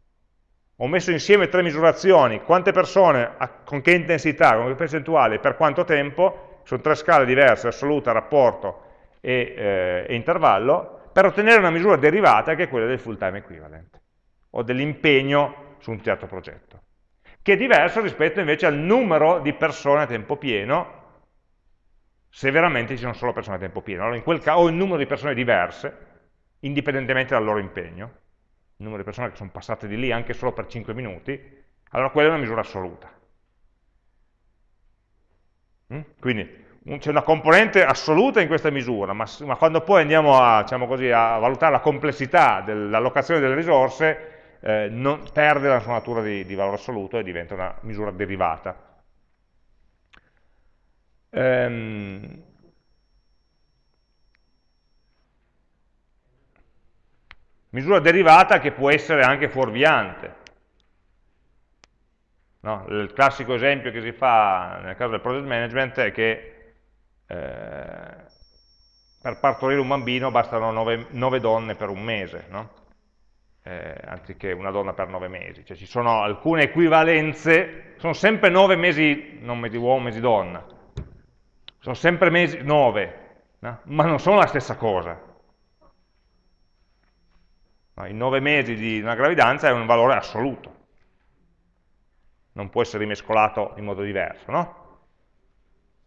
Ho messo insieme tre misurazioni, quante persone, con che intensità, con che percentuale, per quanto tempo, sono tre scale diverse, assoluta, rapporto e, eh, e intervallo per ottenere una misura derivata che è quella del full time equivalent o dell'impegno su un certo progetto, che è diverso rispetto invece al numero di persone a tempo pieno se veramente ci sono solo persone a tempo pieno. Allora in quel caso, o il numero di persone diverse, indipendentemente dal loro impegno, il numero di persone che sono passate di lì anche solo per 5 minuti, allora quella è una misura assoluta. Mm? Quindi c'è una componente assoluta in questa misura, ma, ma quando poi andiamo a, diciamo così, a, valutare la complessità dell'allocazione delle risorse, eh, non, perde la sua natura di, di, valore assoluto e diventa una misura derivata. Ehm, misura derivata che può essere anche fuorviante. No? Il classico esempio che si fa nel caso del project management è che eh, per partorire un bambino bastano nove, nove donne per un mese, no? eh, anziché una donna per nove mesi, cioè ci sono alcune equivalenze, sono sempre nove mesi, non mesi uomo, mesi donna, sono sempre mesi nove, no? ma non sono la stessa cosa. No, I nove mesi di una gravidanza è un valore assoluto, non può essere rimescolato in modo diverso, no?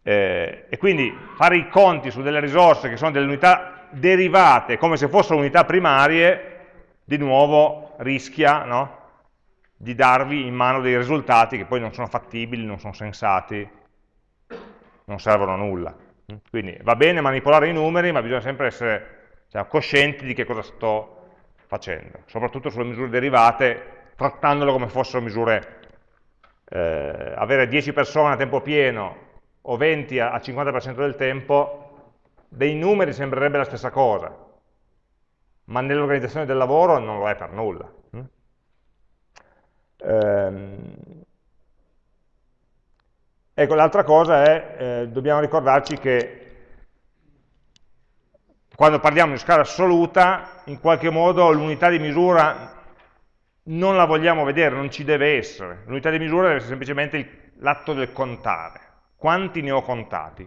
Eh, e quindi fare i conti su delle risorse che sono delle unità derivate come se fossero unità primarie di nuovo rischia no, di darvi in mano dei risultati che poi non sono fattibili, non sono sensati, non servono a nulla. Quindi va bene manipolare i numeri, ma bisogna sempre essere cioè, coscienti di che cosa sto facendo, soprattutto sulle misure derivate, trattandole come fossero misure, eh, avere 10 persone a tempo pieno o 20 al 50% del tempo, dei numeri sembrerebbe la stessa cosa, ma nell'organizzazione del lavoro non lo è per nulla. Mm? Ecco, l'altra cosa è, eh, dobbiamo ricordarci che quando parliamo di scala assoluta, in qualche modo l'unità di misura non la vogliamo vedere, non ci deve essere. L'unità di misura deve essere semplicemente l'atto del contare. Quanti ne ho contati?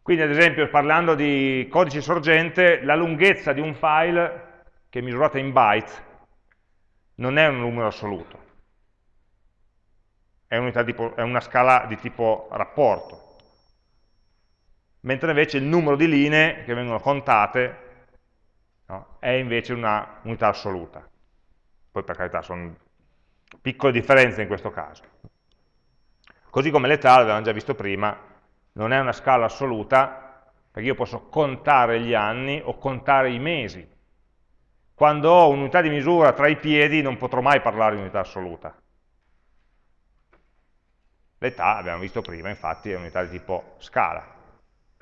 Quindi ad esempio parlando di codice sorgente, la lunghezza di un file che è misurata in byte non è un numero assoluto, è, tipo, è una scala di tipo rapporto, mentre invece il numero di linee che vengono contate no, è invece una unità assoluta. Poi per carità sono piccole differenze in questo caso. Così come l'età, l'avevamo già visto prima, non è una scala assoluta, perché io posso contare gli anni o contare i mesi. Quando ho un'unità di misura tra i piedi non potrò mai parlare di unità assoluta. L'età, abbiamo visto prima, infatti è unità di tipo scala,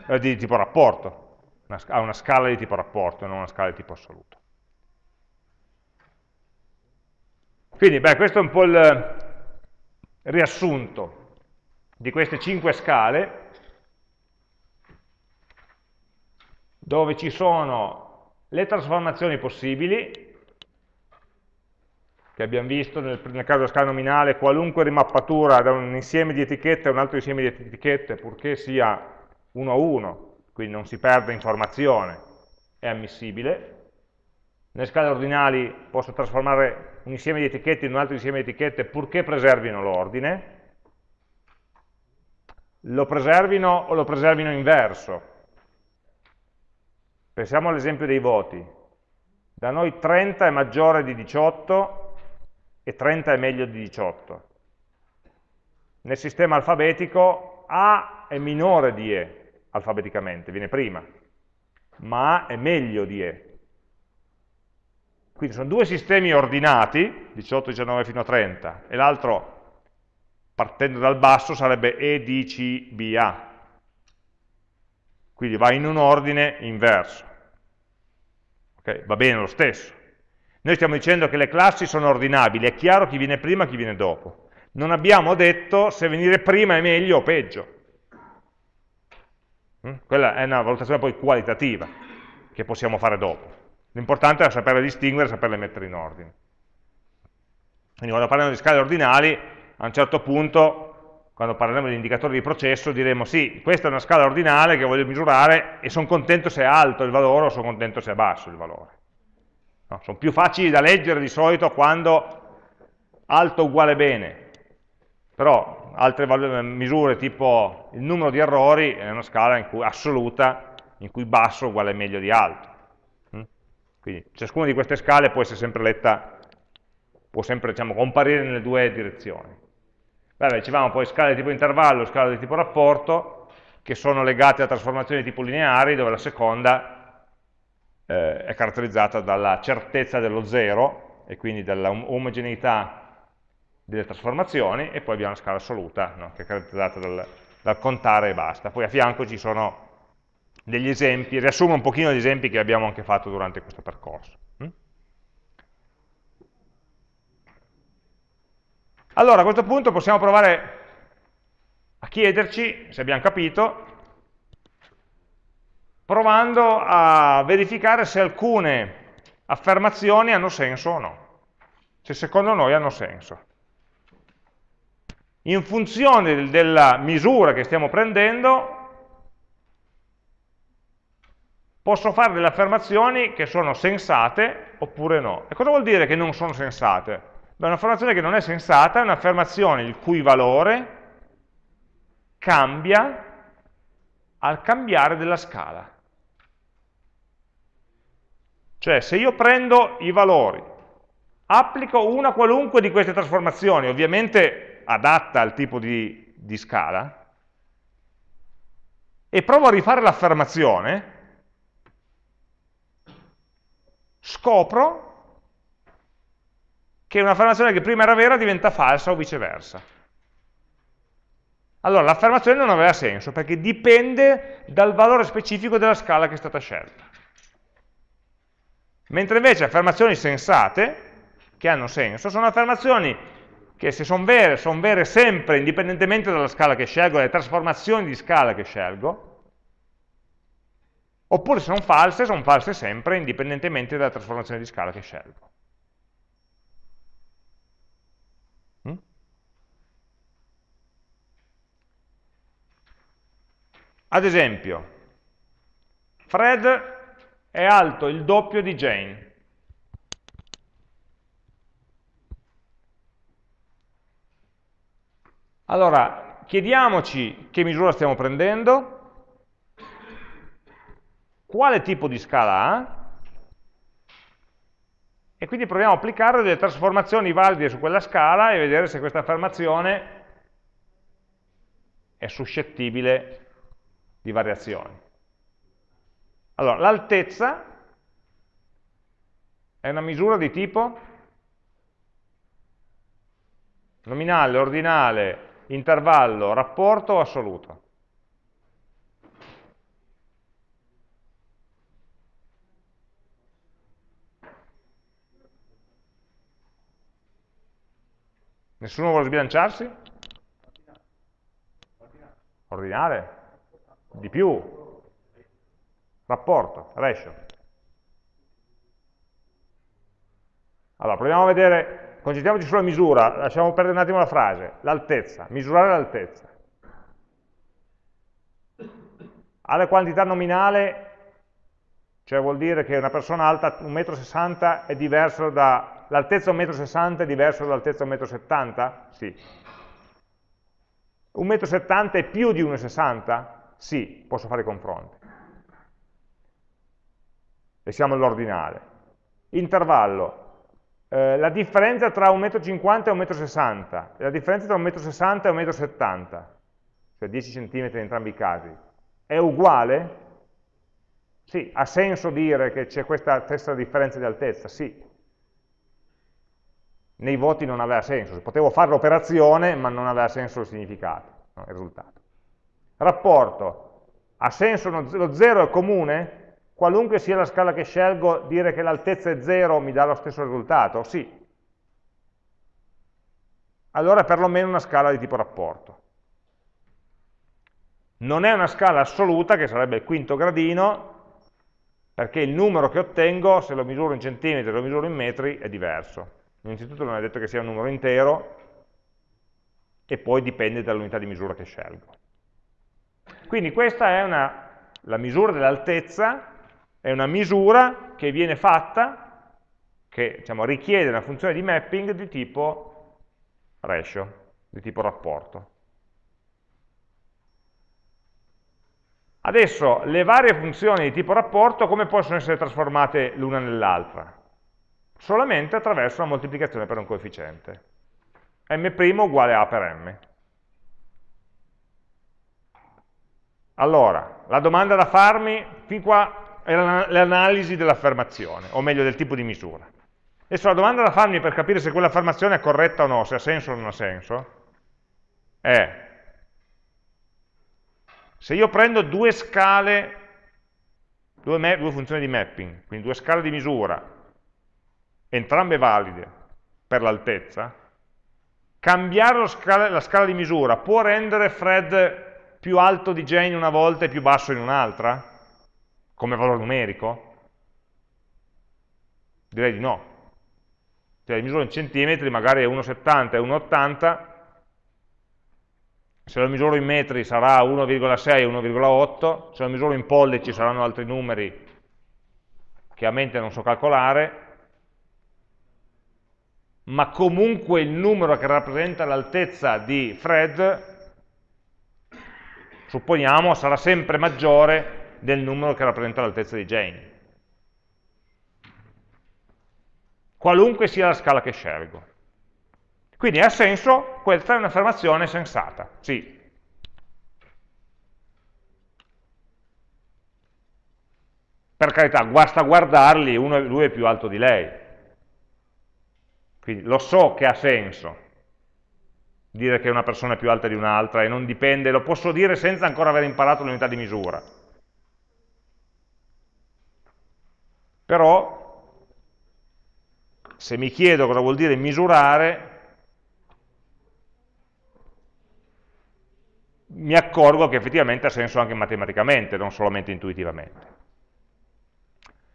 eh, di tipo rapporto, ha una scala di tipo rapporto, non una scala di tipo assoluto. Quindi, beh, questo è un po' il riassunto di queste cinque scale dove ci sono le trasformazioni possibili, che abbiamo visto nel, nel caso della scala nominale, qualunque rimappatura da un insieme di etichette a un altro insieme di etichette, purché sia uno a uno, quindi non si perde informazione, è ammissibile. Nelle scale ordinali posso trasformare un insieme di etichette in un altro insieme di etichette purché preservino l'ordine. Lo preservino o lo preservino inverso, Pensiamo all'esempio dei voti. Da noi 30 è maggiore di 18 e 30 è meglio di 18. Nel sistema alfabetico A è minore di E alfabeticamente, viene prima, ma A è meglio di E. Quindi sono due sistemi ordinati, 18, 19 fino a 30, e l'altro, partendo dal basso, sarebbe E, D, C, B, A. Quindi va in un ordine inverso. Okay? Va bene lo stesso. Noi stiamo dicendo che le classi sono ordinabili, è chiaro chi viene prima e chi viene dopo. Non abbiamo detto se venire prima è meglio o peggio. Mm? Quella è una valutazione poi qualitativa che possiamo fare dopo. L'importante è saperle distinguere e saperle mettere in ordine. Quindi quando parliamo di scale ordinali, a un certo punto, quando parleremo di indicatori di processo, diremo sì, questa è una scala ordinale che voglio misurare e sono contento se è alto il valore o sono contento se è basso il valore. No, sono più facili da leggere di solito quando alto uguale bene, però altre misure tipo il numero di errori è una scala in cui, assoluta in cui basso uguale meglio di alto. Mm? Quindi ciascuna di queste scale può essere sempre letta, può sempre diciamo, comparire nelle due direzioni. Beh, dicevamo poi scale di tipo intervallo, scale di tipo rapporto, che sono legate a trasformazioni di tipo lineari, dove la seconda eh, è caratterizzata dalla certezza dello zero e quindi dalla omogeneità delle trasformazioni e poi abbiamo la scala assoluta no? che è caratterizzata dal, dal, contare e basta. Poi a fianco ci sono degli esempi, riassumo un pochino gli esempi che abbiamo anche fatto durante questo percorso. Mm? Allora a questo punto possiamo provare a chiederci, se abbiamo capito, provando a verificare se alcune affermazioni hanno senso o no, se secondo noi hanno senso. In funzione della misura che stiamo prendendo, posso fare delle affermazioni che sono sensate oppure no. E cosa vuol dire che non sono sensate? Beh, un'affermazione che non è sensata è un'affermazione il cui valore cambia al cambiare della scala. Cioè, se io prendo i valori, applico una qualunque di queste trasformazioni, ovviamente adatta al tipo di, di scala, e provo a rifare l'affermazione, scopro che un'affermazione che prima era vera diventa falsa o viceversa. Allora, l'affermazione non aveva senso, perché dipende dal valore specifico della scala che è stata scelta. Mentre invece affermazioni sensate, che hanno senso, sono affermazioni che se sono vere, sono vere sempre, indipendentemente dalla scala che scelgo, dalle trasformazioni di scala che scelgo, Oppure se sono false, sono false sempre, indipendentemente dalla trasformazione di scala che scelgo. Mm? Ad esempio, Fred è alto il doppio di Jane. Allora, chiediamoci che misura stiamo prendendo, quale tipo di scala ha, e quindi proviamo a applicare delle trasformazioni valide su quella scala e vedere se questa affermazione è suscettibile di variazioni. Allora, l'altezza è una misura di tipo nominale, ordinale, intervallo, rapporto o assoluto. Nessuno vuole sbilanciarsi? Ordinale? Di più? Rapporto, ratio. Allora, proviamo a vedere, concentriamoci sulla misura, lasciamo perdere un attimo la frase, l'altezza, misurare l'altezza. Alla quantità nominale, cioè vuol dire che una persona alta 1,60 m è diverso da l'altezza 1,60 m è diversa dall'altezza 1,70 m? Sì. 1,70 m è più di 1,60 m? Sì, posso fare i confronti. E siamo all'ordinale. Intervallo. Eh, la differenza tra 1,50 m e 1,60 m, la differenza tra 1,60 m e 1,70 m, cioè 10 cm in entrambi i casi, è uguale? Sì, ha senso dire che c'è questa stessa differenza di altezza? Sì, nei voti non aveva senso, potevo fare l'operazione ma non aveva senso il significato, no, il risultato. Rapporto, ha senso lo 0 è comune? Qualunque sia la scala che scelgo, dire che l'altezza è 0 mi dà lo stesso risultato? Sì. Allora è perlomeno una scala di tipo rapporto. Non è una scala assoluta, che sarebbe il quinto gradino, perché il numero che ottengo, se lo misuro in centimetri o lo misuro in metri, è diverso. Innanzitutto non è detto che sia un numero intero e poi dipende dall'unità di misura che scelgo. Quindi questa è una, la misura dell'altezza, è una misura che viene fatta, che diciamo, richiede una funzione di mapping di tipo ratio, di tipo rapporto. Adesso le varie funzioni di tipo rapporto come possono essere trasformate l'una nell'altra? solamente attraverso la moltiplicazione per un coefficiente. m' uguale a per m. Allora, la domanda da farmi, fin qua è l'analisi dell'affermazione, o meglio del tipo di misura. Adesso la domanda da farmi per capire se quell'affermazione è corretta o no, se ha senso o non ha senso, è se io prendo due scale, due, due funzioni di mapping, quindi due scale di misura, entrambe valide per l'altezza, cambiare scala, la scala di misura può rendere Fred più alto di Jane una volta e più basso in un'altra? Come valore numerico? Direi di no. Cioè misuro in centimetri magari è 1,70 e 1,80, se lo misuro in metri sarà 1,6 e 1,8, se lo misuro in pollici saranno altri numeri che a mente non so calcolare, ma comunque il numero che rappresenta l'altezza di Fred, supponiamo, sarà sempre maggiore del numero che rappresenta l'altezza di Jane. Qualunque sia la scala che scelgo. Quindi ha senso, questa è un'affermazione sensata, sì. Per carità, basta guardarli, uno, lui è più alto di lei, quindi lo so che ha senso dire che una persona è più alta di un'altra e non dipende, lo posso dire senza ancora aver imparato l'unità di misura. Però, se mi chiedo cosa vuol dire misurare, mi accorgo che effettivamente ha senso anche matematicamente, non solamente intuitivamente.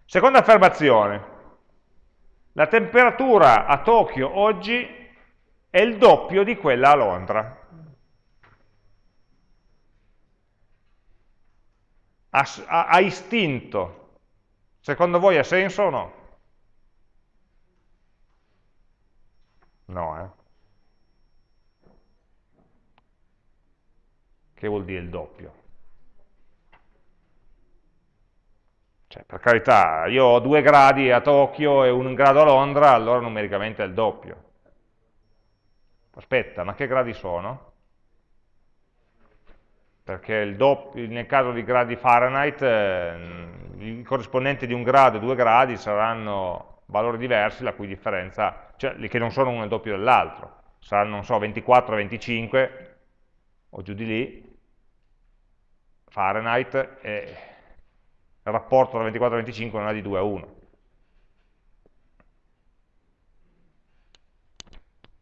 Seconda affermazione, la temperatura a Tokyo oggi è il doppio di quella a Londra. A, a, a istinto, secondo voi ha senso o no? No, eh? Che vuol dire il doppio? Cioè, per carità, io ho due gradi a Tokyo e un grado a Londra, allora numericamente è il doppio. Aspetta, ma che gradi sono? Perché doppio, nel caso di gradi Fahrenheit, eh, i corrispondenti di un grado e due gradi saranno valori diversi, la cui differenza, cioè che non sono uno il doppio dell'altro, saranno, non so, 24, 25, o giù di lì, Fahrenheit, e il rapporto da 24 a 25 non è di 2 a 1.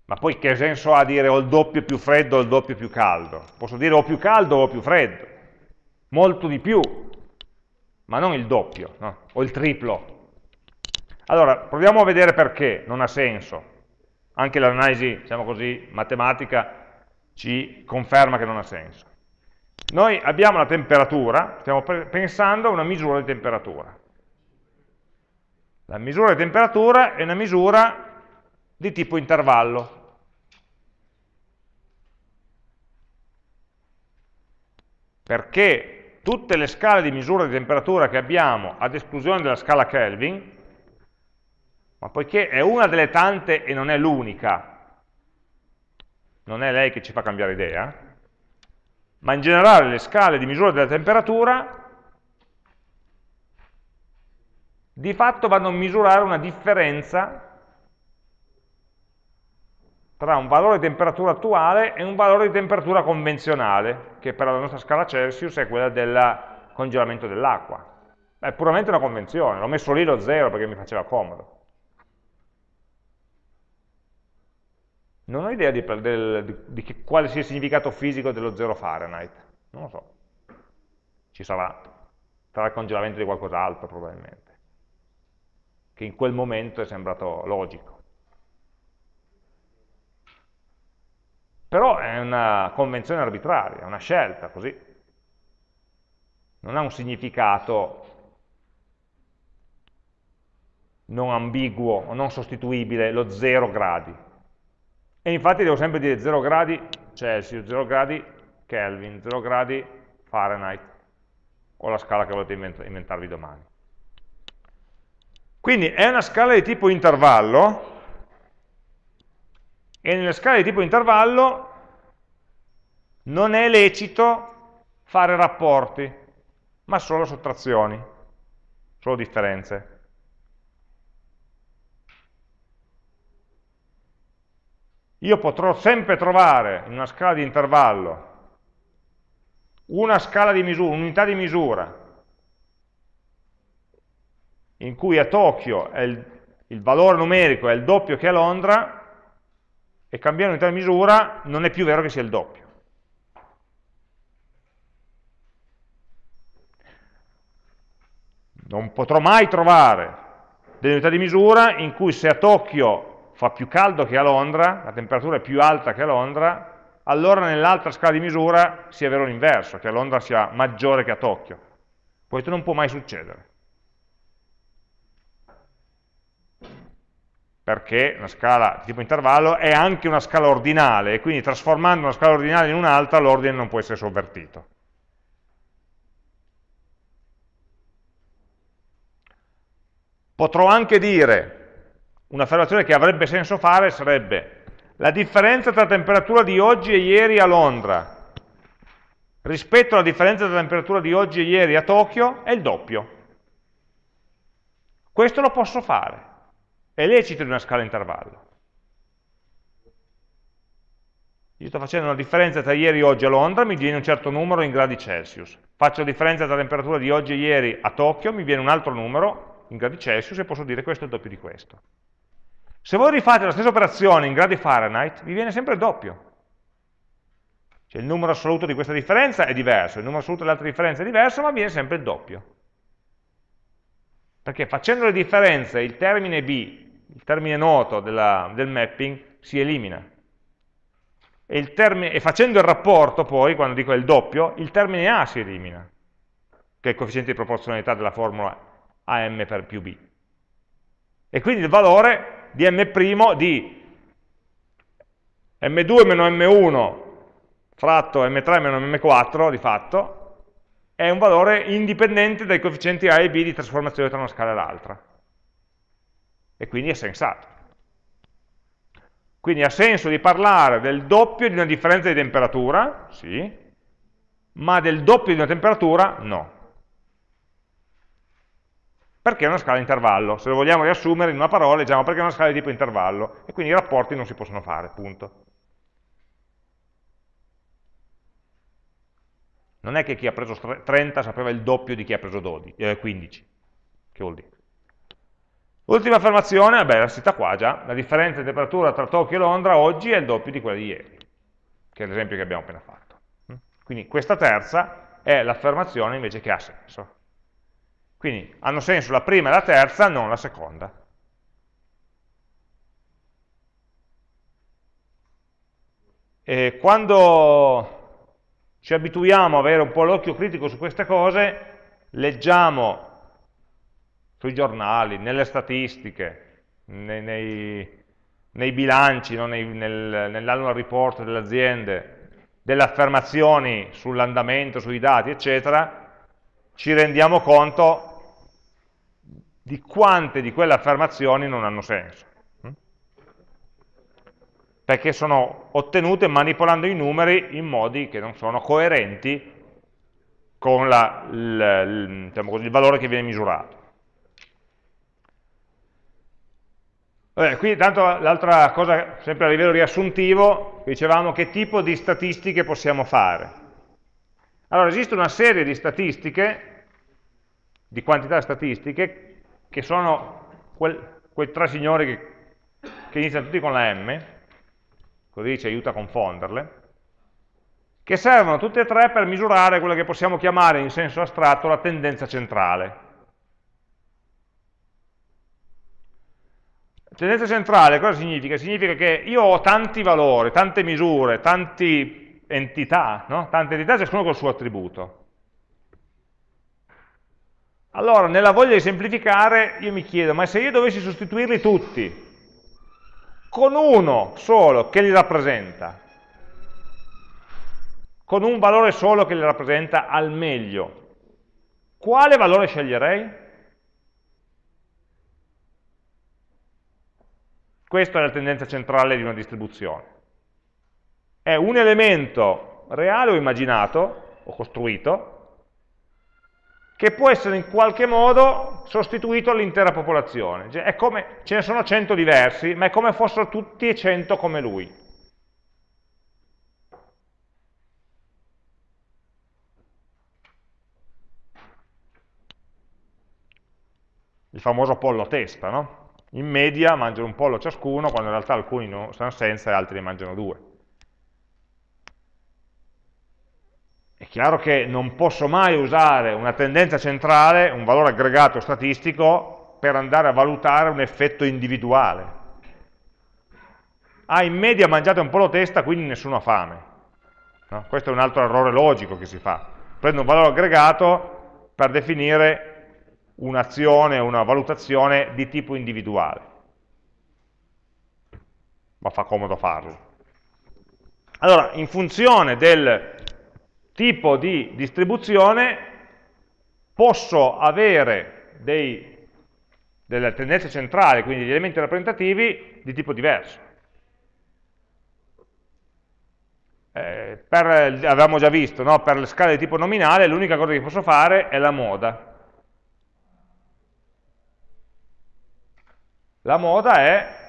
Ma poi che senso ha dire o il doppio più freddo o il doppio più caldo? Posso dire o più caldo o più freddo, molto di più, ma non il doppio, no? o il triplo. Allora, proviamo a vedere perché non ha senso. Anche l'analisi, diciamo così, matematica ci conferma che non ha senso. Noi abbiamo la temperatura, stiamo pensando a una misura di temperatura. La misura di temperatura è una misura di tipo intervallo. Perché tutte le scale di misura di temperatura che abbiamo, ad esclusione della scala Kelvin, ma poiché è una delle tante e non è l'unica, non è lei che ci fa cambiare idea, ma in generale le scale di misura della temperatura di fatto vanno a misurare una differenza tra un valore di temperatura attuale e un valore di temperatura convenzionale, che per la nostra scala Celsius è quella del congelamento dell'acqua. È puramente una convenzione, l'ho messo lì lo zero perché mi faceva comodo. Non ho idea di, del, di, di che, quale sia il significato fisico dello 0 Fahrenheit, non lo so. Ci sarà, sarà il congelamento di qualcos'altro probabilmente, che in quel momento è sembrato logico. Però è una convenzione arbitraria, è una scelta, così. Non ha un significato non ambiguo o non sostituibile, lo 0 gradi. E infatti devo sempre dire 0 gradi Celsius, 0 gradi Kelvin, 0 gradi Fahrenheit, o la scala che volete inventarvi domani. Quindi è una scala di tipo intervallo, e nelle scale di tipo intervallo non è lecito fare rapporti, ma solo sottrazioni, solo differenze. io potrò sempre trovare in una scala di intervallo una scala di misura, un'unità di misura, in cui a Tokyo il, il, valore numerico è il doppio che a Londra, e cambiare unità di misura non è più vero che sia il doppio. non potrò mai trovare delle unità di misura in cui se a Tokyo fa più caldo che a Londra, la temperatura è più alta che a Londra, allora nell'altra scala di misura sia vero l'inverso, che a Londra sia maggiore che a Tokyo. Questo non può mai succedere. Perché una scala di tipo intervallo è anche una scala ordinale, e quindi trasformando una scala ordinale in un'altra l'ordine non può essere sovvertito. Potrò anche dire, un'affermazione che avrebbe senso fare sarebbe la differenza tra temperatura di oggi e ieri a Londra rispetto alla differenza tra temperatura di oggi e ieri a Tokyo è il doppio. Questo lo posso fare, è lecito di una scala intervallo. Io sto facendo una differenza tra ieri e oggi a Londra, mi viene un certo numero in gradi Celsius. Faccio la differenza tra la temperatura di oggi e ieri a Tokyo, mi viene un altro numero in gradi Celsius e posso dire questo è il doppio di questo. Se voi rifate la stessa operazione in gradi Fahrenheit, vi viene sempre il doppio. Cioè il numero assoluto di questa differenza è diverso, il numero assoluto dell'altra differenza è diverso, ma viene sempre il doppio. Perché facendo le differenze il termine B, il termine noto della, del mapping, si elimina. E, termine, e facendo il rapporto poi, quando dico il doppio, il termine A si elimina, che è il coefficiente di proporzionalità della formula a m per più b. E quindi il valore di m' di m2 meno m1 fratto m3 meno m4 di fatto è un valore indipendente dai coefficienti a e b di trasformazione tra una scala e l'altra. E quindi è sensato. Quindi ha senso di parlare del doppio di una differenza di temperatura, sì, ma del doppio di una temperatura no perché è una scala intervallo. Se lo vogliamo riassumere in una parola, diciamo perché è una scala di tipo intervallo, e quindi i rapporti non si possono fare, punto. Non è che chi ha preso 30 sapeva il doppio di chi ha preso 12, eh, 15. Che vuol dire? Ultima affermazione, vabbè, la cita qua già, la differenza di temperatura tra Tokyo e Londra oggi è il doppio di quella di ieri, che è l'esempio che abbiamo appena fatto. Quindi questa terza è l'affermazione invece che ha senso. Quindi hanno senso la prima e la terza, non la seconda. E quando ci abituiamo a avere un po' l'occhio critico su queste cose, leggiamo sui giornali, nelle statistiche, nei, nei, nei bilanci, no? nel, nell'annual report delle aziende, delle affermazioni sull'andamento, sui dati, eccetera, ci rendiamo conto di quante di quelle affermazioni non hanno senso. Perché sono ottenute manipolando i numeri in modi che non sono coerenti con la, il, diciamo così, il valore che viene misurato. Vabbè, qui tanto l'altra cosa, sempre a livello riassuntivo, dicevamo che tipo di statistiche possiamo fare. Allora, esiste una serie di statistiche, di quantità statistiche, che sono quel, quei tre signori che, che iniziano tutti con la M, così ci aiuta a confonderle, che servono tutte e tre per misurare quella che possiamo chiamare in senso astratto la tendenza centrale. Tendenza centrale cosa significa? Significa che io ho tanti valori, tante misure, tante entità, no? tante entità ciascuno col suo attributo. Allora, nella voglia di semplificare, io mi chiedo, ma se io dovessi sostituirli tutti con uno solo che li rappresenta, con un valore solo che li rappresenta al meglio, quale valore sceglierei? Questa è la tendenza centrale di una distribuzione. È un elemento reale o immaginato, o costruito, che può essere in qualche modo sostituito all'intera popolazione. Cioè, come, ce ne sono 100 diversi, ma è come fossero tutti e 100 come lui. Il famoso pollo testa, no? In media mangiano un pollo ciascuno, quando in realtà alcuni non stanno senza e altri ne mangiano due. è chiaro che non posso mai usare una tendenza centrale, un valore aggregato statistico, per andare a valutare un effetto individuale. Ah, in media mangiate un po' la testa, quindi nessuno ha fame. No? Questo è un altro errore logico che si fa. Prendo un valore aggregato per definire un'azione, una valutazione di tipo individuale. Ma fa comodo farlo. Allora, in funzione del tipo di distribuzione posso avere dei, delle tendenze centrali, quindi degli elementi rappresentativi di tipo diverso. Eh, per, avevamo già visto, no? per le scale di tipo nominale l'unica cosa che posso fare è la moda. La moda è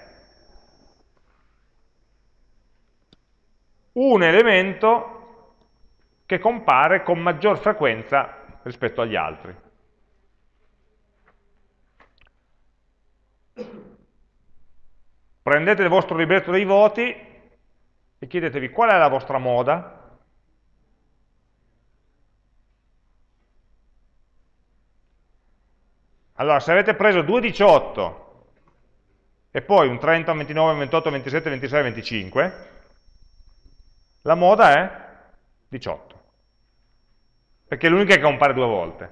un elemento che compare con maggior frequenza rispetto agli altri. Prendete il vostro libretto dei voti e chiedetevi qual è la vostra moda Allora, se avete preso 2,18 e poi un 30, un 29, un 28, un 27, 26, 25, la moda è 18 perché è l'unica che compare due volte.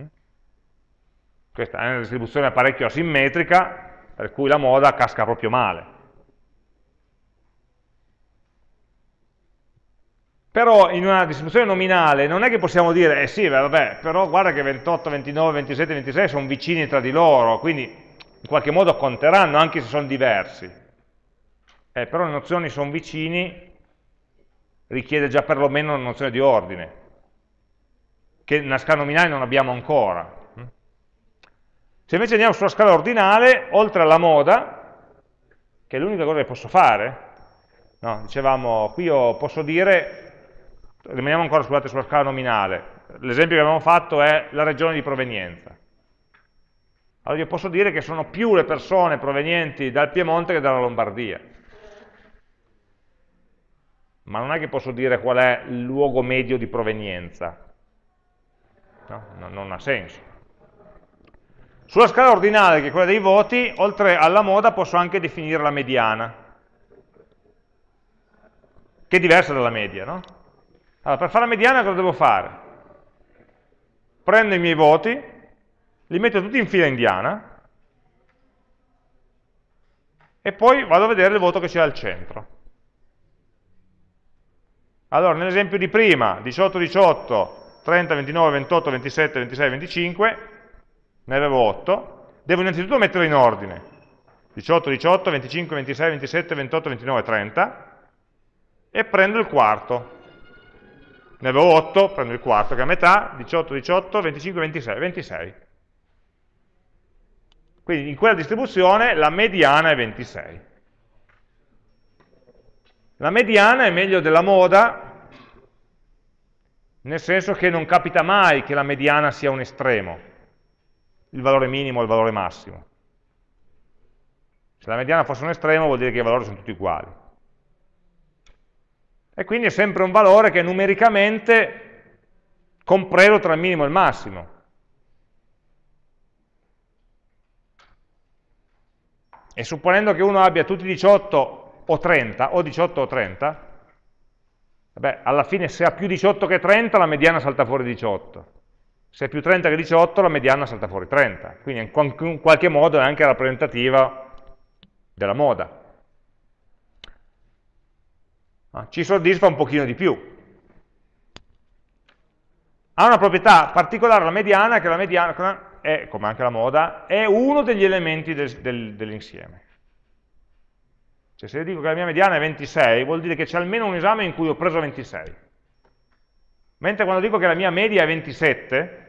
Mm? Questa è una distribuzione parecchio asimmetrica, per cui la moda casca proprio male. Però in una distribuzione nominale non è che possiamo dire, eh sì, vabbè, però guarda che 28, 29, 27, 26 sono vicini tra di loro, quindi in qualche modo conteranno anche se sono diversi. Eh, però le nozioni sono vicini richiede già perlomeno una nozione di ordine, che nella scala nominale non abbiamo ancora. Se invece andiamo sulla scala ordinale, oltre alla moda, che è l'unica cosa che posso fare, no, dicevamo, qui io posso dire, rimaniamo ancora scusate, sulla scala nominale, l'esempio che abbiamo fatto è la regione di provenienza. Allora io posso dire che sono più le persone provenienti dal Piemonte che dalla Lombardia ma non è che posso dire qual è il luogo medio di provenienza. No, no, non ha senso. Sulla scala ordinale, che è quella dei voti, oltre alla moda posso anche definire la mediana, che è diversa dalla media. No? Allora, per fare la mediana cosa devo fare? Prendo i miei voti, li metto tutti in fila indiana, e poi vado a vedere il voto che c'è al centro. Allora, nell'esempio di prima, 18, 18, 30, 29, 28, 27, 26, 25, ne avevo 8, devo innanzitutto metterlo in ordine. 18, 18, 25, 26, 27, 28, 29, 30, e prendo il quarto. Ne avevo 8, prendo il quarto, che è a metà, 18, 18, 25, 26, 26. Quindi in quella distribuzione la mediana è 26. La mediana è meglio della moda, nel senso che non capita mai che la mediana sia un estremo, il valore minimo o il valore massimo. Se la mediana fosse un estremo vuol dire che i valori sono tutti uguali. E quindi è sempre un valore che è numericamente compreso tra il minimo e il massimo. E supponendo che uno abbia tutti 18 o 30, o 18 o 30, beh, alla fine se ha più 18 che 30 la mediana salta fuori 18, se è più 30 che 18 la mediana salta fuori 30, quindi in qualche modo è anche rappresentativa della moda. Ah, ci soddisfa un pochino di più. Ha una proprietà particolare la mediana, che la mediana è, come anche la moda, è uno degli elementi del, del, dell'insieme. Cioè se io dico che la mia mediana è 26, vuol dire che c'è almeno un esame in cui ho preso 26. Mentre quando dico che la mia media è 27,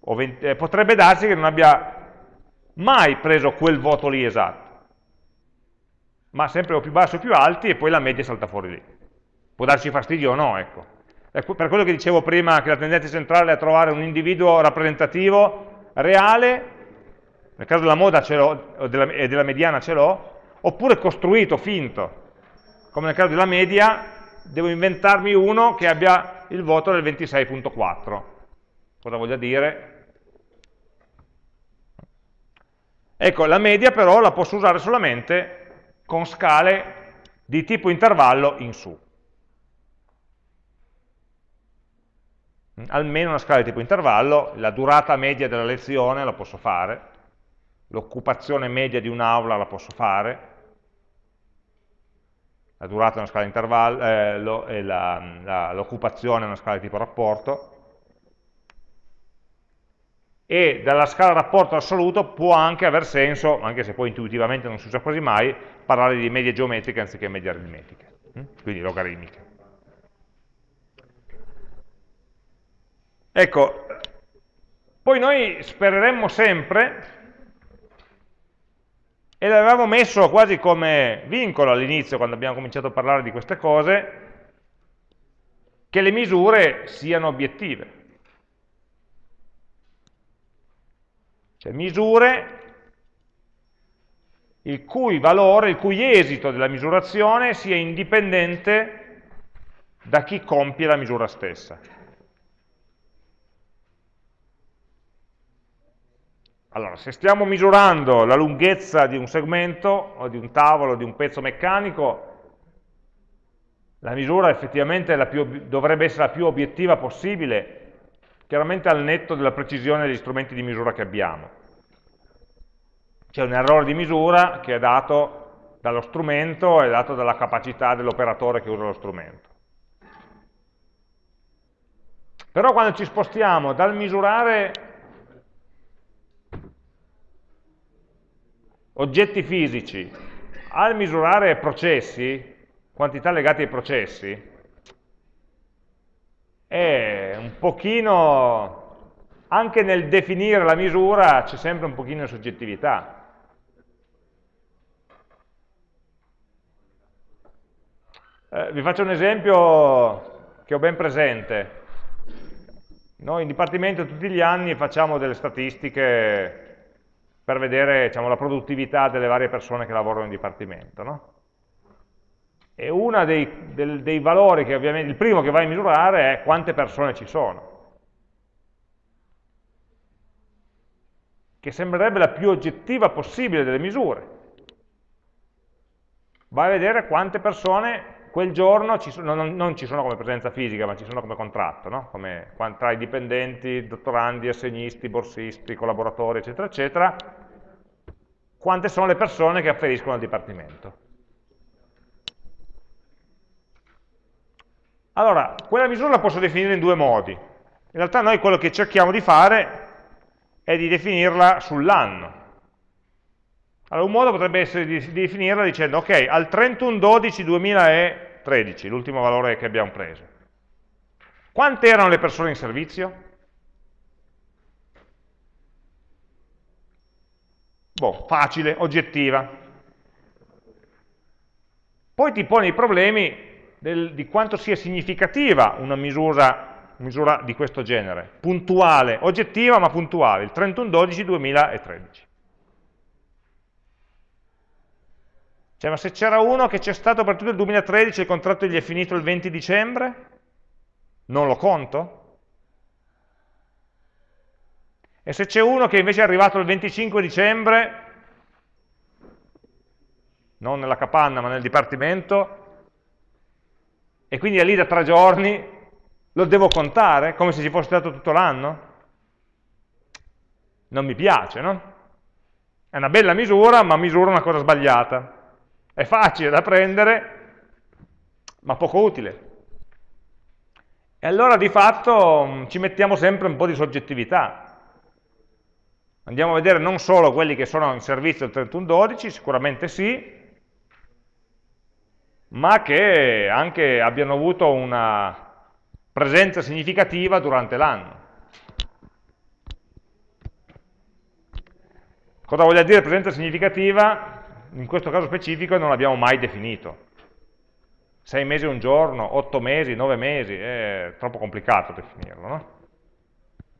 20, eh, potrebbe darsi che non abbia mai preso quel voto lì esatto, ma sempre o più bassi o più alti e poi la media salta fuori lì. Può darci fastidio o no, ecco. Per quello che dicevo prima, che la tendenza centrale è a trovare un individuo rappresentativo reale, nel caso della moda e della mediana ce l'ho, oppure costruito, finto. come nel caso della media, devo inventarmi uno che abbia il voto del 26.4. Cosa voglia dire? Ecco, la media però la posso usare solamente con scale di tipo intervallo in su. Almeno una scala di tipo intervallo, la durata media della lezione la posso fare, l'occupazione media di un'aula la posso fare, la durata è una scala di intervallo, eh, l'occupazione è una scala di tipo rapporto, e dalla scala rapporto assoluto può anche aver senso, anche se poi intuitivamente non si usa quasi mai, parlare di medie geometriche anziché medie aritmetiche, hm? quindi logaritmiche. Ecco, poi noi spereremmo sempre, e l'avevamo messo quasi come vincolo all'inizio, quando abbiamo cominciato a parlare di queste cose, che le misure siano obiettive. Cioè misure il cui valore, il cui esito della misurazione sia indipendente da chi compie la misura stessa. Allora, se stiamo misurando la lunghezza di un segmento, o di un tavolo, o di un pezzo meccanico, la misura effettivamente più, dovrebbe essere la più obiettiva possibile, chiaramente al netto della precisione degli strumenti di misura che abbiamo. C'è un errore di misura che è dato dallo strumento e dato dalla capacità dell'operatore che usa lo strumento. Però quando ci spostiamo dal misurare oggetti fisici al misurare processi, quantità legate ai processi, è un pochino, anche nel definire la misura c'è sempre un pochino di soggettività. Eh, vi faccio un esempio che ho ben presente. Noi in dipartimento tutti gli anni facciamo delle statistiche per vedere diciamo, la produttività delle varie persone che lavorano in dipartimento. No? E uno dei, del, dei valori che ovviamente, il primo che vai a misurare è quante persone ci sono. Che sembrerebbe la più oggettiva possibile delle misure. Vai a vedere quante persone quel giorno ci sono, non, non, ci sono come presenza fisica, ma ci sono come contratto, no? come, tra i dipendenti, dottorandi, assegnisti, borsisti, collaboratori, eccetera, eccetera, quante sono le persone che afferiscono al dipartimento. Allora, quella misura la posso definire in due modi. In realtà noi quello che cerchiamo di fare è di definirla sull'anno. Allora, un modo potrebbe essere di definirla dicendo, ok, al 31-12-2013, l'ultimo valore che abbiamo preso, quante erano le persone in servizio? Boh, facile, oggettiva. Poi ti poni i problemi del, di quanto sia significativa una misura, misura di questo genere, puntuale, oggettiva ma puntuale, il 31-12-2013. Cioè, ma se c'era uno che c'è stato per tutto il 2013 e il contratto gli è finito il 20 dicembre, non lo conto? E se c'è uno che invece è arrivato il 25 dicembre, non nella capanna ma nel dipartimento, e quindi è lì da tre giorni, lo devo contare come se ci fosse stato tutto l'anno? Non mi piace, no? È una bella misura, ma misura una cosa sbagliata. È facile da prendere, ma poco utile. E allora di fatto mm, ci mettiamo sempre un po' di soggettività. Andiamo a vedere non solo quelli che sono in servizio il 31-12, sicuramente sì, ma che anche abbiano avuto una presenza significativa durante l'anno. Cosa voglia dire presenza significativa? In questo caso specifico non l'abbiamo mai definito. Sei mesi un giorno, otto mesi, nove mesi, è troppo complicato definirlo. No?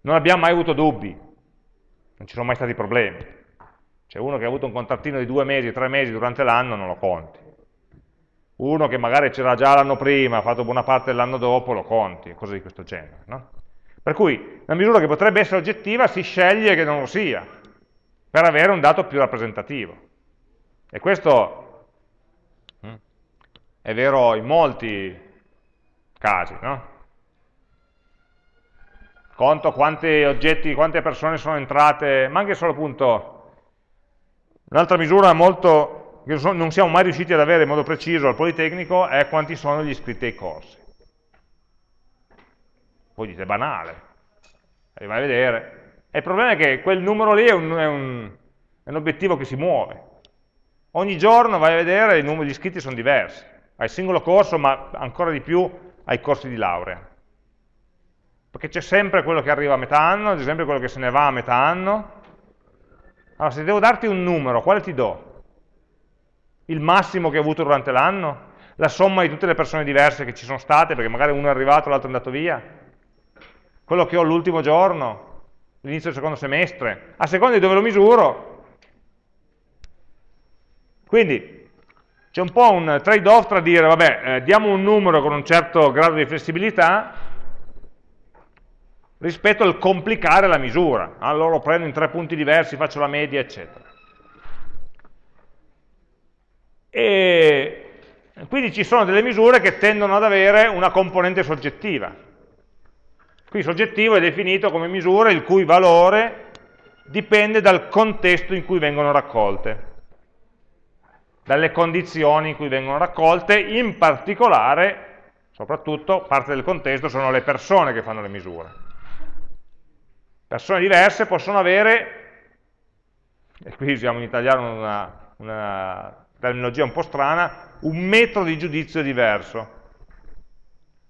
Non abbiamo mai avuto dubbi, non ci sono mai stati problemi. C'è uno che ha avuto un contrattino di due mesi, tre mesi durante l'anno, non lo conti. Uno che magari c'era già l'anno prima, ha fatto buona parte dell'anno dopo, lo conti, cose di questo genere. No? Per cui una misura che potrebbe essere oggettiva si sceglie che non lo sia, per avere un dato più rappresentativo. E questo mm, è vero in molti casi, no? Conto quanti oggetti, quante persone sono entrate, ma anche solo appunto, un'altra misura molto, che non siamo mai riusciti ad avere in modo preciso al Politecnico, è quanti sono gli iscritti ai corsi. Voi dite, banale, e vai a vedere. E il problema è che quel numero lì è un, è un, è un obiettivo che si muove. Ogni giorno vai a vedere i numeri di iscritti sono diversi. Al singolo corso, ma ancora di più ai corsi di laurea. Perché c'è sempre quello che arriva a metà anno, c'è sempre quello che se ne va a metà anno. Allora, se devo darti un numero, quale ti do? Il massimo che hai avuto durante l'anno? La somma di tutte le persone diverse che ci sono state, perché magari uno è arrivato, l'altro è andato via? Quello che ho l'ultimo giorno? L'inizio del secondo semestre? A seconda di dove lo misuro. Quindi, c'è un po' un trade-off tra dire, vabbè, eh, diamo un numero con un certo grado di flessibilità, rispetto al complicare la misura. Allora lo prendo in tre punti diversi, faccio la media, eccetera. E quindi ci sono delle misure che tendono ad avere una componente soggettiva. Qui soggettivo è definito come misura il cui valore dipende dal contesto in cui vengono raccolte, dalle condizioni in cui vengono raccolte, in particolare, soprattutto, parte del contesto sono le persone che fanno le misure. Persone diverse possono avere, e qui usiamo in italiano una, una terminologia un po' strana, un metro di giudizio diverso,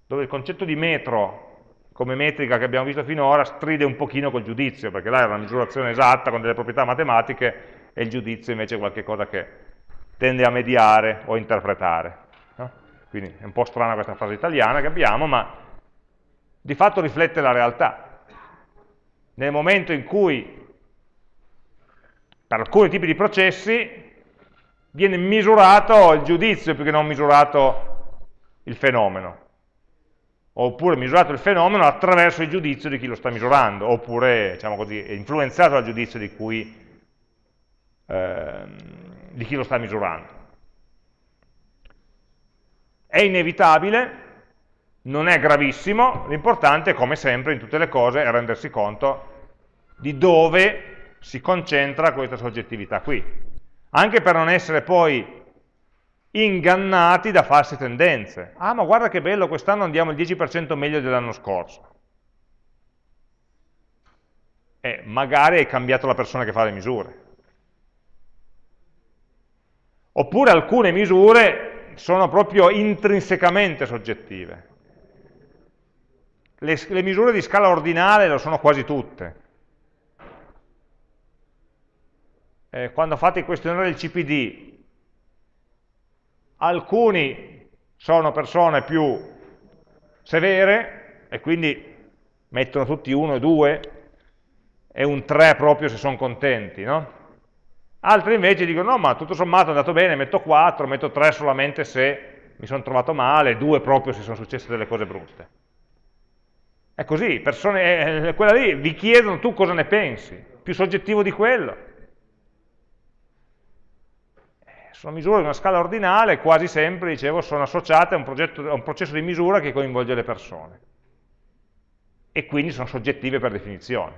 dove il concetto di metro come metrica che abbiamo visto finora stride un pochino col giudizio, perché là è una misurazione esatta con delle proprietà matematiche e il giudizio invece è qualcosa che tende a mediare o interpretare. No? Quindi è un po' strana questa frase italiana che abbiamo, ma di fatto riflette la realtà nel momento in cui per alcuni tipi di processi viene misurato il giudizio più che non misurato il fenomeno oppure misurato il fenomeno attraverso il giudizio di chi lo sta misurando oppure diciamo così, è influenzato dal giudizio di, cui, eh, di chi lo sta misurando è inevitabile non è gravissimo, l'importante, come sempre in tutte le cose, è rendersi conto di dove si concentra questa soggettività qui. Anche per non essere poi ingannati da false tendenze. Ah, ma guarda che bello, quest'anno andiamo il 10% meglio dell'anno scorso. E magari hai cambiato la persona che fa le misure. Oppure alcune misure sono proprio intrinsecamente soggettive le, le misure di scala ordinale lo sono quasi tutte. Eh, quando fate il questionario del CPD, alcuni sono persone più severe e quindi mettono tutti uno e due e un 3 proprio se sono contenti, no? Altri invece dicono no ma tutto sommato è andato bene, metto 4, metto 3 solamente se mi sono trovato male, 2 proprio se sono successe delle cose brutte. È così, persone, eh, quella lì vi chiedono tu cosa ne pensi, più soggettivo di quello. Eh, sono misure di una scala ordinale, quasi sempre, dicevo, sono associate a un, progetto, a un processo di misura che coinvolge le persone. E quindi sono soggettive per definizione.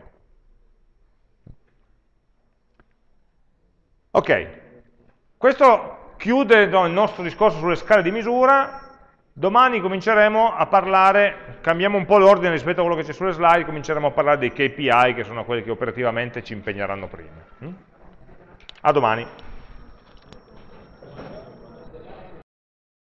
Ok, questo chiude no, il nostro discorso sulle scale di misura, Domani cominceremo a parlare, cambiamo un po' l'ordine rispetto a quello che c'è sulle slide, cominceremo a parlare dei KPI che sono quelli che operativamente ci impegneranno prima. Mm? A domani.